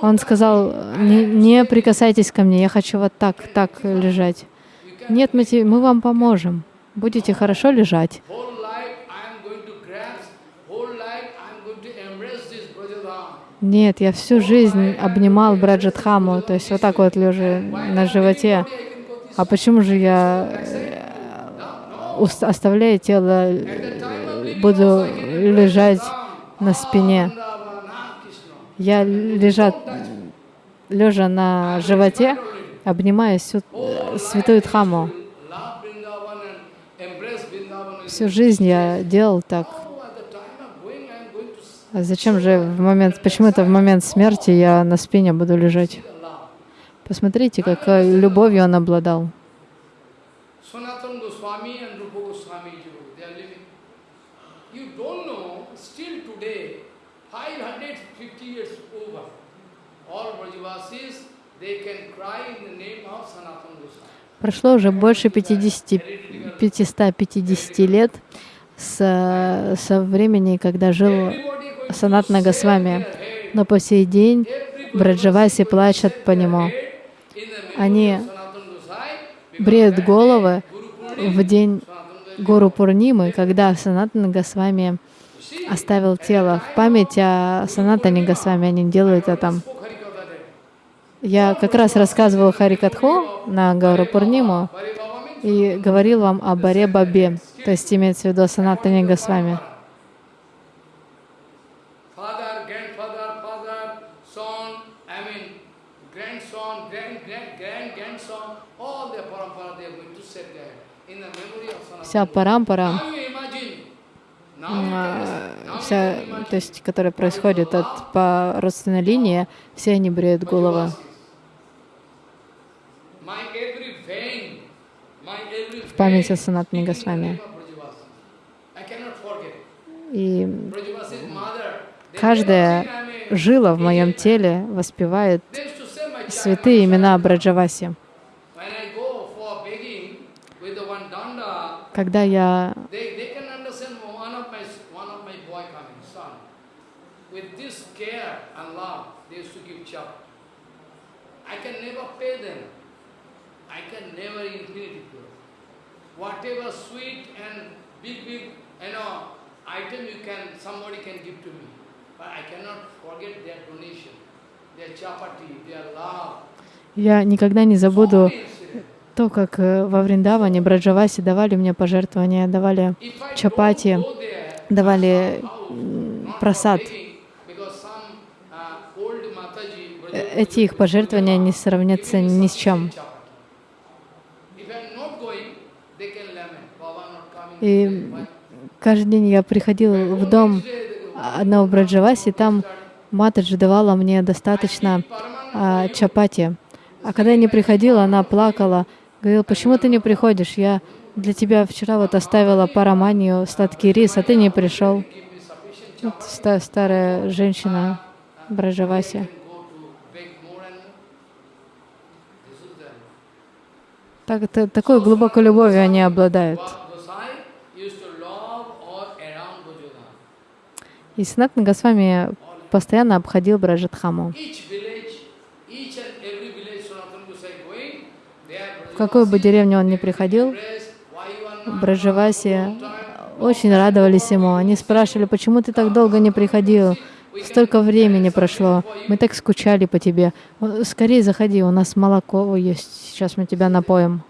Speaker 2: Он сказал, не, не прикасайтесь ко мне, я хочу вот так, так лежать. Нет, мы, мы вам поможем. Будете хорошо лежать.
Speaker 1: Whole life I am going to grasp. Whole life I am going to embrace this Brajadham.
Speaker 2: Нет, я всю жизнь обнимал Браджатхаму, то есть вот так вот лежа на животе. А почему же я э, оставляя тело, э, буду лежать на спине? Я лежа, лежа на животе, обнимаю всю э, святую Дхаму. Всю жизнь я делал так.
Speaker 1: Oh, at the time of going, I am going to see
Speaker 2: А зачем же в момент, почему-то в момент смерти я на спине буду лежать? Посмотрите, какой любовью он обладал.
Speaker 1: Sanatana Goswami and Rupa Goswami, they are living. You don't know, still today, 550 years over, all Brajavasis, they can cry in the name of Sanatana Goswami.
Speaker 2: Прошло уже больше 50, 550 лет с, со времени, когда жил
Speaker 1: Everybody going
Speaker 2: Санат Нагасвами.
Speaker 1: their head,
Speaker 2: Но по сей день Браджаваси плачут по нему. Они бреют головы в день Гуру Пурнимы, когда Санатана Госвами оставил тело. В память о Санатане Госвами они делают это. Я как раз рассказывал Харикатху на Гауру Пурниму и говорил вам о Баре Бабе, то есть имеется в виду о Санатане Госвами.
Speaker 1: father, grandfather, father, son, I mean, grandson, grand, grand, grand, grandson, all their parampara, they are going to set there in the memory of Sanatana.
Speaker 2: Вся парампара,
Speaker 1: Now you imagine, now you can
Speaker 2: а, вся,
Speaker 1: can imagine
Speaker 2: то есть, которая происходит от по родственной линии, все они бреют
Speaker 1: every
Speaker 2: в память о
Speaker 1: the
Speaker 2: Госвами. И каждая жила в моем теле воспевает святые имена Браджаваси.
Speaker 1: When I go for begging with the one danda,
Speaker 2: Когда я.
Speaker 1: Whatever sweet and big, big, you know, item you can, somebody can give to me. But I cannot forget their donation, their chapati, their love.
Speaker 2: Я никогда не забуду. То, как э, во Вриндаване Браджаваси давали мне пожертвования, давали чапати, давали просад.
Speaker 1: э, эти их пожертвования не сравнятся ни с чем. И каждый день я приходил в дом одного Браджаваси, там Матаджи давала мне достаточно а, чапати. А когда я не приходила, она плакала, говорила, почему ты не приходишь? Я для тебя вчера вот оставила параманию, сладкий рис, а ты не пришел. Вот старая женщина Браджаваси. Так, это, такой глубокой любовью они обладают. И Санатна Госвами постоянно обходил Браджатхаму. В какую бы деревню он ни приходил, Браджаваси очень радовались ему. Они спрашивали, почему ты так долго не приходил? Столько времени прошло, мы так скучали по тебе. Скорее заходи, у нас молоко есть, сейчас мы тебя напоим.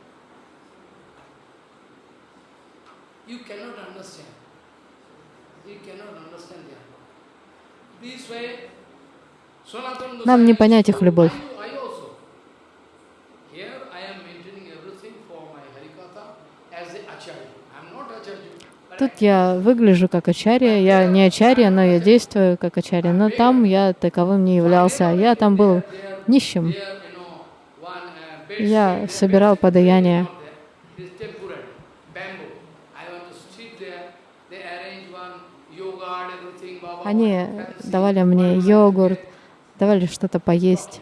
Speaker 1: Нам не понять их любовь. Тут я выгляжу как ачарья, я не ачарья, но я действую как ачарья, но там я таковым не являлся, я там был нищим. Я собирал подаяние. Они давали мне йогурт, давали что-то поесть.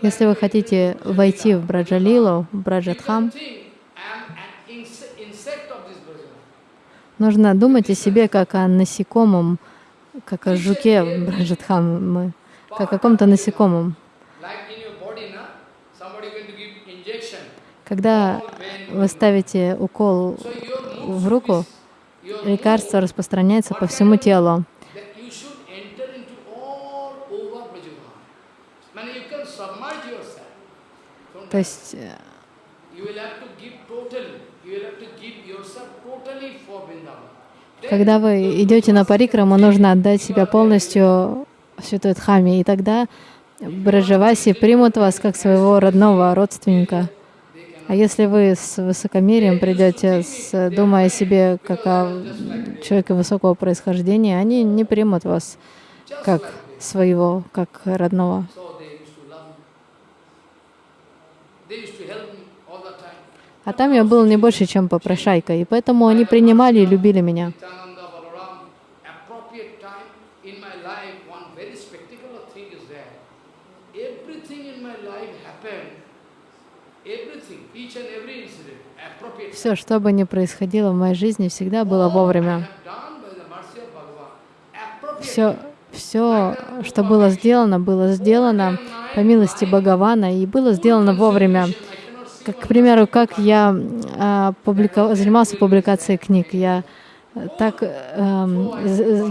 Speaker 1: Если вы хотите войти в Браджалилу, в Браджатхам, нужно думать о себе как о насекомом, как о жуке в Браджатхам, как о каком-то насекомом. Когда вы ставите укол в руку, лекарство распространяется по всему телу. То есть э, когда вы идете на парикраму, нужно отдать себя полностью Святой Дхаме, и тогда Браджаваси примут вас как своего родного родственника. А если вы с высокомерием придете, с, думая о себе как о человеке высокого происхождения, они не примут вас как своего, как родного. А там я был не больше, чем попрошайка, и поэтому они принимали и любили меня. Все, что бы ни происходило в моей жизни, всегда было вовремя. Все, все, что было сделано, было сделано по милости Бхагавана и было сделано вовремя. Как, к примеру, как я а, публика... занимался публикацией книг. Я так э,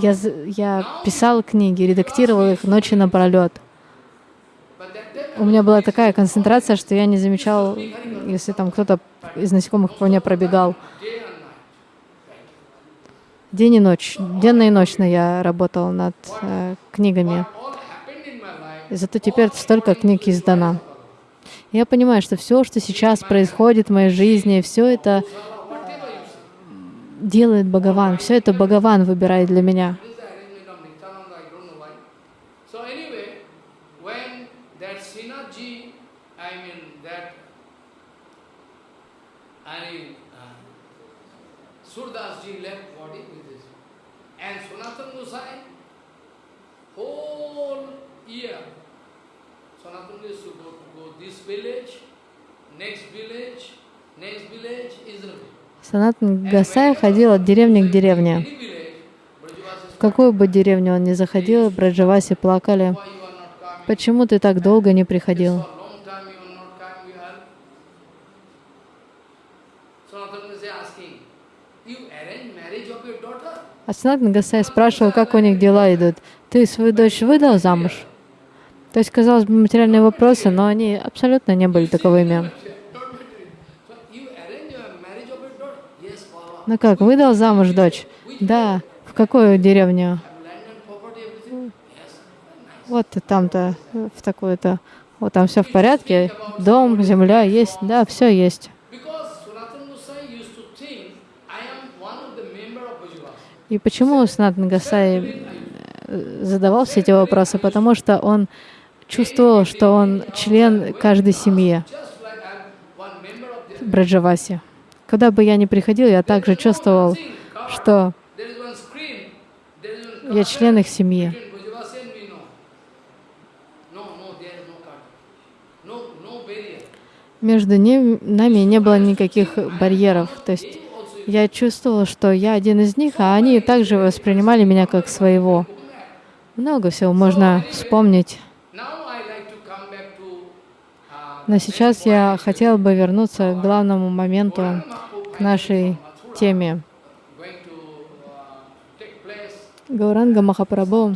Speaker 1: я, я писал книги, редактировал их ночи напролет. У меня была такая концентрация, что я не замечал, если там кто-то из насекомых по мне пробегал. День и ночь, денно и ночно я работал над э, книгами. Зато теперь столько книг издано. Я понимаю, что все, что сейчас происходит в моей жизни, все это делает Бхагаван, все это Бхагаван выбирает для меня. Sanatana used to go this village, next village, next village, Israel. Санатан Гасай ходил от деревни к деревне. В какую бы деревню он ни заходил, Браджаваси плакали. Почему ты так долго не приходил? А Санатан Гасай спрашивал, как у них дела идут. Ты свою дочь выдал замуж? То есть, казалось бы, материальные вопросы, но они абсолютно не были таковыми.
Speaker 2: Ну как, выдал замуж дочь? Да. В какую деревню? Вот там-то, в такую-то. Вот там все в порядке. Дом, земля есть. Да, все есть. И почему Санатан Гасай э, задавал все эти вопросы? Потому что он чувствовал, что он член каждой семьи Браджаваси. Куда бы я ни приходил, я также чувствовал, что я член их семьи. Между ним, нами не было никаких барьеров. То есть я чувствовал, что я один из них, а они также воспринимали меня как своего. Много всего можно вспомнить.
Speaker 1: Now I like to come back to uh,
Speaker 2: Но сейчас я хотел бы вернуться к главному моменту, к нашей теме. Гауранга Махапрабху
Speaker 1: time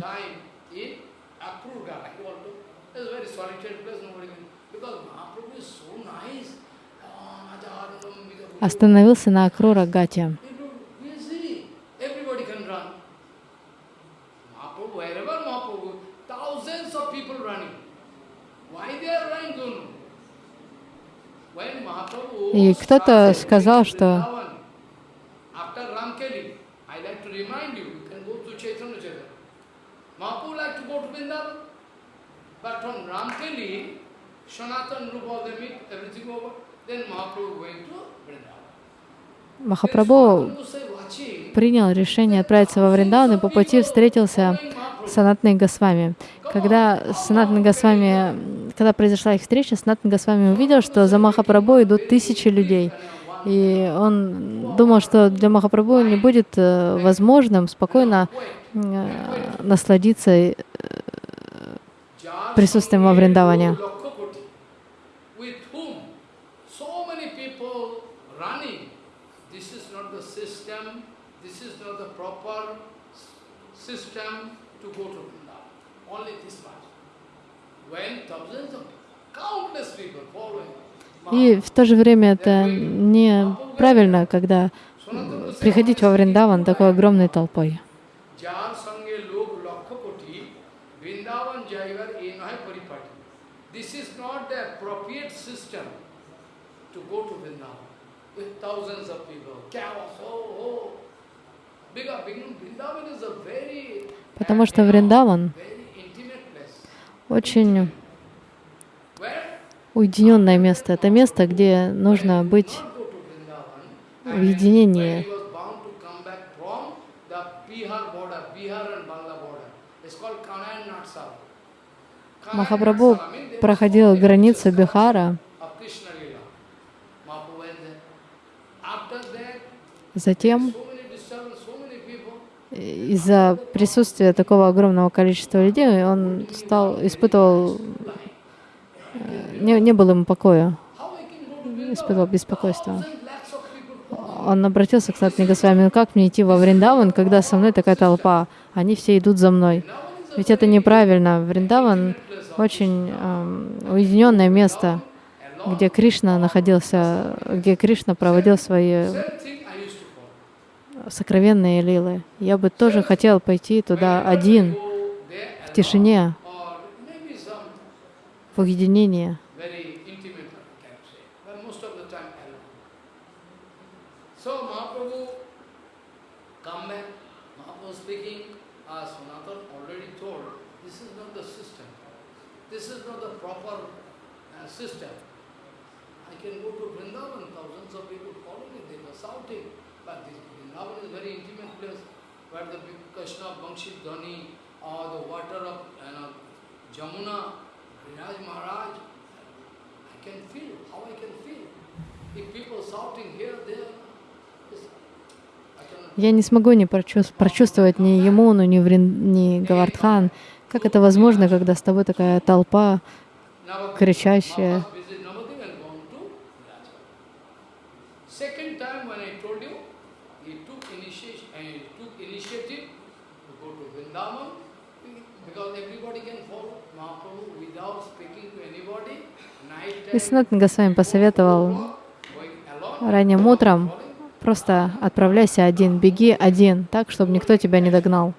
Speaker 1: in Akrurga. He want to- It's a very solitary place, nobody can. Because Mahaprabhu is so nice. Oh, Majaranam, because
Speaker 2: остановился на Акрура Гате.
Speaker 1: people busy. Everybody can run. Mahaprabhu, wherever Mahaprabhu, thousands of people running. Why they are running, don't know. When Mahaprabhu
Speaker 2: И кто-то сказал, что. Махапрабху Принял решение отправиться во Вриндаван и по пути встретился с Санатной Госвами. Когда Санатна Госвами, когда произошла их встреча, Санатна Госвами увидел, что за Махапрабху идут тысячи людей. И он думал, что для Махапрабху не будет э, возможным спокойно э, насладиться э, присутствием во Вриндаване.
Speaker 1: Lakhapati, with whom so many people running. This is not the system, this is not the proper s- system to go to Vrindavan. Only this much. When thousands of countless people following.
Speaker 2: И в то же время это неправильно, когда приходить во Вриндаван такой огромной толпой. Потому что Вриндаван очень уединенное место. Это место, где нужно быть в единении. Махапрабху проходил границу Бихара,
Speaker 1: of
Speaker 2: из-за присутствия такого огромного количества людей он стал, испытывал, э, не, не было ему покоя, испытывал беспокойство. Он обратился к Сатни Госвами, ну как мне идти во Вриндаван, когда со мной такая толпа, они все идут за мной. Ведь это неправильно. Вриндаван очень эм, уединенное место, где Кришна находился, где Кришна проводил свои
Speaker 1: Same thing I used to follow.
Speaker 2: Сокровенные лилы. Я бы тоже хотел пойти туда один, в тишине, в уединении.
Speaker 1: uh. I can go to Vrindavan, thousands of people follow me, they were shouting,
Speaker 2: Я не смогу не прочувств- прочувствовать ни Емуну, ни, Врин, ни Гавардхан. Как это возможно, когда с тобой такая толпа кричащая?
Speaker 1: Maharaj visit Navadvip and gone to Viraj. Second time when I told you, he took initiation, uh, he took initiative to go to Vrindavan because everybody can follow Mahaprabhu without speaking to anybody.
Speaker 2: И
Speaker 1: time,
Speaker 2: Санатан Госвами посоветовал ранним утром Просто отправляйся один, беги один, так, чтобы никто тебя не догнал.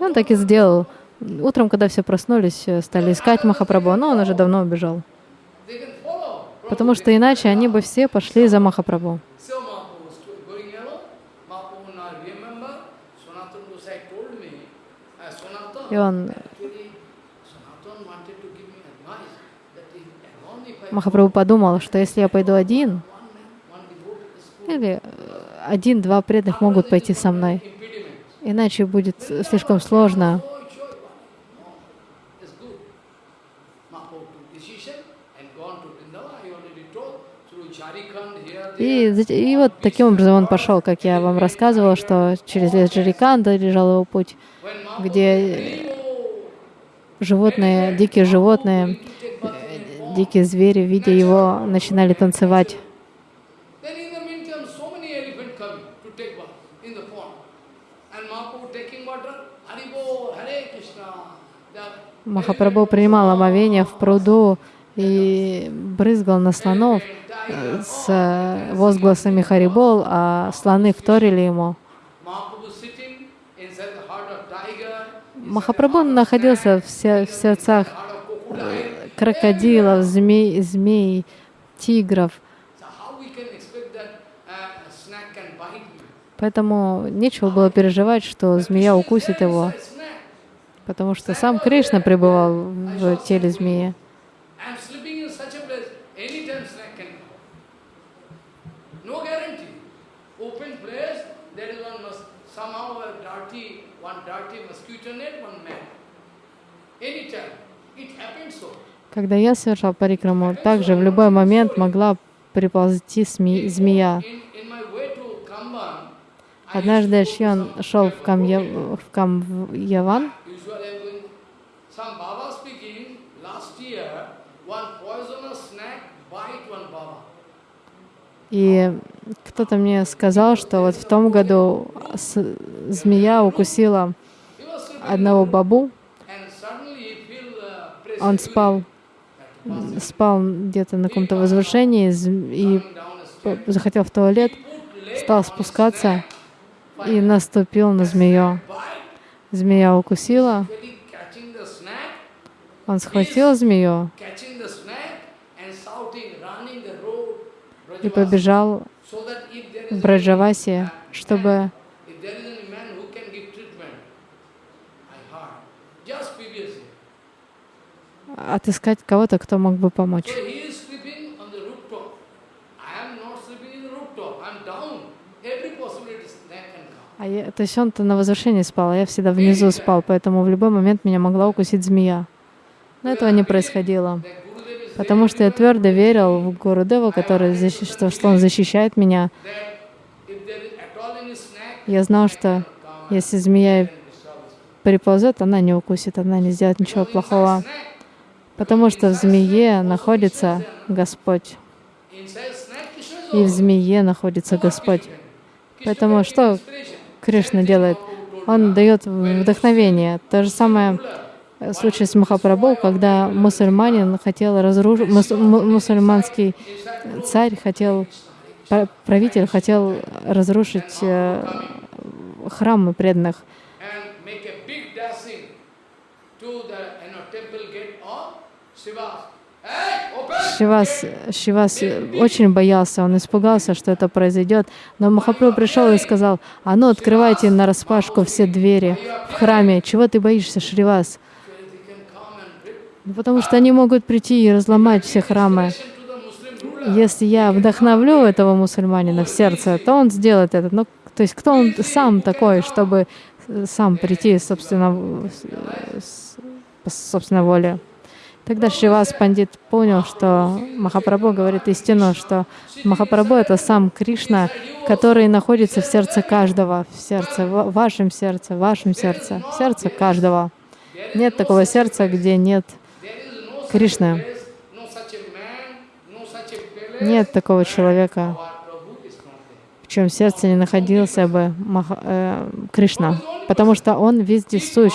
Speaker 2: И он так и сделал. Утром, когда все проснулись, э, стали искать Махапрабху, но он уже давно убежал. Потому что иначе они бы все пошли за Махапрабху.
Speaker 1: So Mahaprabhu was going alone. Mahaprabhu now remember, Sanatana Gosai told me, uh, Sanatana,
Speaker 2: И он,
Speaker 1: actually, Sanatana wanted to give me advice that if alone if I
Speaker 2: Махапрабху подумал, что если я пойду один, или э, один-два преданных могут пойти со мной, иначе будет слишком сложно. И, и вот таким образом он пошел, как я вам рассказывала, что через лес Джариканда лежал его путь, где животные, дикие животные, дикие звери, видя его, начинали танцевать. Махапрабху принимал омовение в пруду и брызгал на слонов э, с э, возгласами Харибол, а слоны вторили ему. Махапрабху находился в, в сердцах. Крокодилов, змей, змей, тигров.
Speaker 1: Uh?
Speaker 2: Поэтому нечего было переживать, что змея укусит его, потому что сам Кришна пребывал в теле змеи.
Speaker 1: One dirty. It happens so.
Speaker 2: Когда я совершал парикраму, также в любой момент могла приползти змея. Однажды Шьон шел в, Камья... в Камьяван, и кто-то мне сказал, что вот в том году змея укусила одного бабу, он спал, спал где-то на каком-то возвышении и захотел в туалет, стал спускаться и наступил на змею. Змея укусила, он схватил змею и побежал в Браджавасе, чтобы
Speaker 1: if there is any man who can give treatment, I heard, just previously.
Speaker 2: Отыскать кого-то, кто мог бы помочь. А я, то есть он-то на возвышении спал, а я всегда внизу спал, поэтому в любой момент меня могла укусить змея. Но этого не происходило, потому что я твердо верил в Гурудева, который защи- что, что он защищает меня. Я знал, что если змея приползет, она не укусит, она не сделает ничего плохого, потому что в змее находится Господь, и в змее находится Господь. Поэтому что Кришна делает? Он дает вдохновение. То же самое случай с Махапрабху, когда мусульманин хотел разрушить, мусульманский царь хотел, пра- правитель хотел разрушить э, храмы преданных. Шивас, Шивас очень боялся, он испугался, что это произойдет. Но Махапрабху пришел и сказал, а ну открывайте на распашку все двери в храме. Чего ты боишься, Шривас? Ну, Потому что они могут прийти и разломать все храмы. Если я вдохновлю этого мусульманина в сердце, то он сделает это. Ну, то есть кто он сам такой, чтобы э, сам прийти, собственно, собственной воле? Тогда Шривас Пандит понял, что Махапрабху говорит истину, что Махапрабху — это сам Кришна, который находится в сердце каждого, в сердце, в вашем сердце, в вашем сердце, в сердце каждого. Нет такого сердца, где нет Кришны. Нет такого человека, в чьем сердце не находился бы Маха- э, Кришна, потому что Он везде сущ.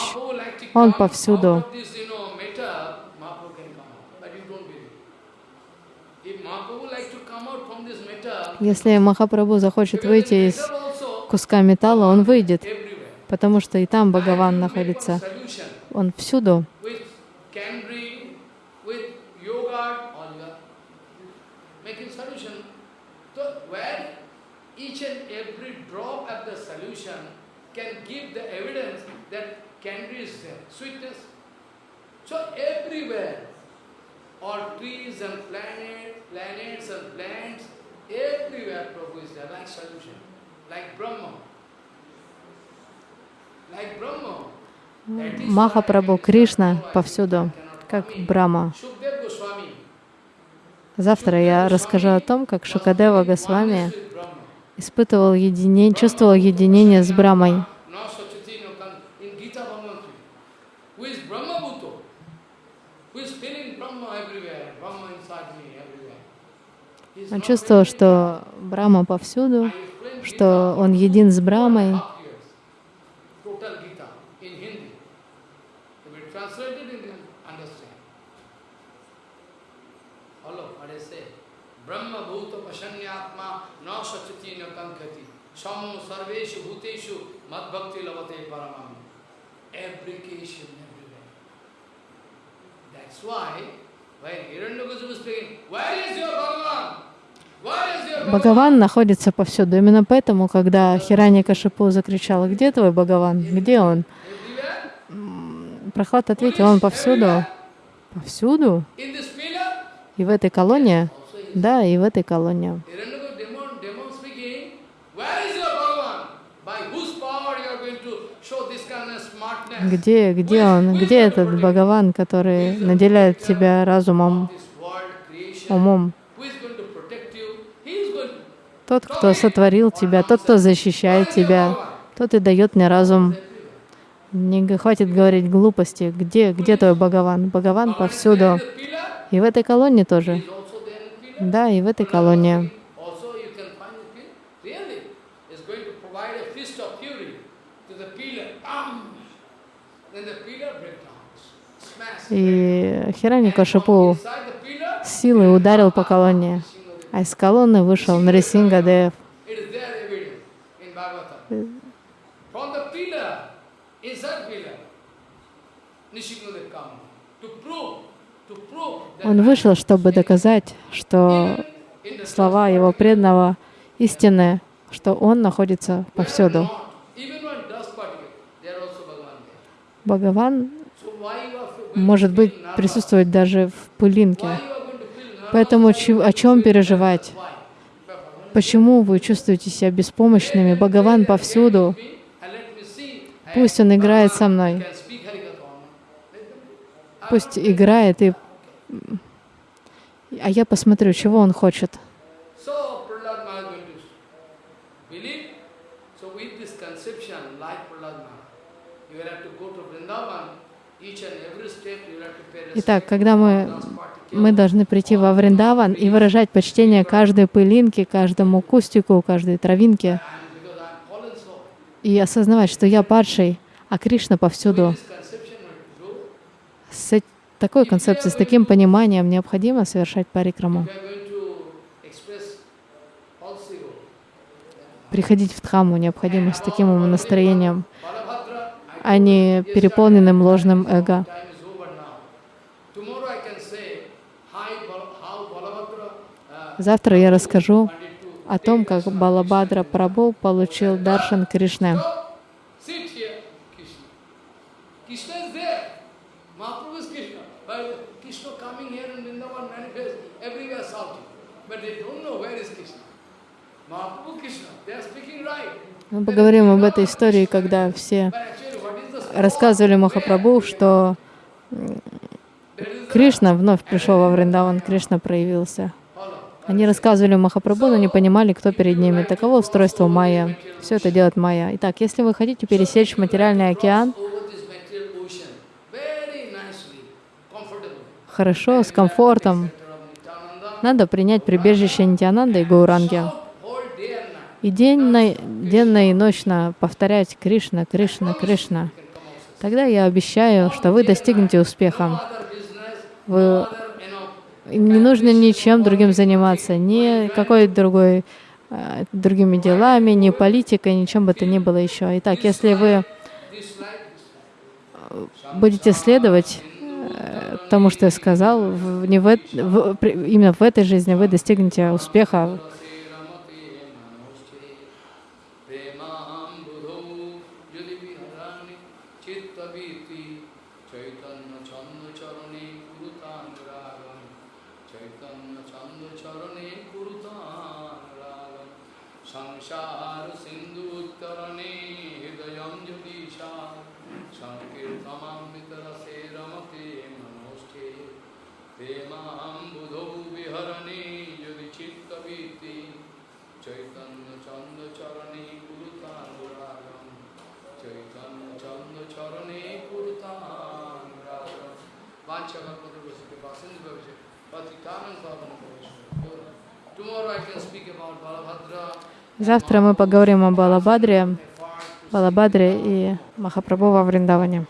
Speaker 2: Он повсюду.
Speaker 1: out of this, you know, matter, Mahaprabhu can come out, but you don't believe. If Mahaprabhu like to come out from this Если Махапрабху захочет выйти из куска металла, он выйдет, потому что и там Бхагаван находится. Он всюду.
Speaker 2: So trees and planet, planets and plants, everywhere Prabhu is there, like solution, like Brahma. Like Brahma.
Speaker 1: Махапрабху, Кришна повсюду, как. Брама. Завтра я расскажу о том, как Шукадева Госвами испытывал единение, чувствовал единение с Брамой.
Speaker 2: No Sachati, no Kan- In Gita Bhagavanti. Who is Brahma Bhuto? Who is feeling Brahma everywhere? Brahma inside me everywhere. He is
Speaker 1: Он чувствовал, что Брама повсюду, что он един с Брамой.
Speaker 2: That's why when Hiranyakasipu is speaking, where is your Bhagavan?
Speaker 1: Бхагаван находится повсюду. Именно поэтому, когда Хирани Кашипу закричала, где твой Бхагаван? Где он? Прохлад ответил, он повсюду. Повсюду? И в этой
Speaker 2: is.
Speaker 1: Да, и в этой
Speaker 2: smartness?
Speaker 1: Где, где он? Где этот Бхагаван, который наделяет тебя разумом, умом?
Speaker 2: who is going to protect you? He is going to.
Speaker 1: Тот, кто сотворил тебя, тот, кто защищает тебя, тот и дает мне разум. Не хватит говорить глупости. Где, где твой Бхагаван? Бхагаван повсюду. И в этой колонне тоже. Да, и в этой колонне. И Хирани
Speaker 2: And from
Speaker 1: Кашипу
Speaker 2: inside the pillar,
Speaker 1: с силой ударил по колонне. А из колонны вышел Нарисингадев. Он вышел, чтобы доказать, что слова его преданного истинны, что он находится повсюду. Бхагаван может быть присутствовать даже в пылинке. Поэтому о чем переживать? Почему вы чувствуете себя беспомощными? Бхагаван повсюду. Пусть он играет со мной. Пусть играет, и... а я посмотрю, чего он хочет. Итак, когда мы. Мы должны прийти во Вриндаван и выражать почтение каждой пылинке, каждому кустику, каждой травинке, и осознавать, что я падший, а Кришна повсюду. С такой концепцией, с таким пониманием необходимо совершать парикраму. Приходить в Дхамму необходимо с таким настроением, а не переполненным ложным эго.
Speaker 2: Uh,
Speaker 1: Завтра я расскажу о том, как Балабадра Прабhu получил даршан Кришны. Мы поговорим об этой истории, когда все рассказывали Махапрабху, что Кришна вновь пришел во Вриндаван, Кришна проявился. Они рассказывали Махапрабху, но не понимали, кто перед ними. Таково устройство Майя. Все это делает Майя. Итак, если вы хотите пересечь материальный океан, хорошо, с комфортом, надо принять прибежище Нитянанда и Гауранги. И денно, денно и ночно повторять Кришна, Кришна, Кришна. Тогда я обещаю, что вы достигнете успеха. Вы не нужно ничем другим заниматься, ни какой другой э, другими делами, ни политикой, ничем бы то ни было еще. Итак, если вы
Speaker 2: life,
Speaker 1: будете следовать э, тому, что я сказал, не в, в- именно в этой жизни вы достигнете успеха. Завтра мы поговорим о Балабадре, Балабадре и Махапрабху во Вриндаване.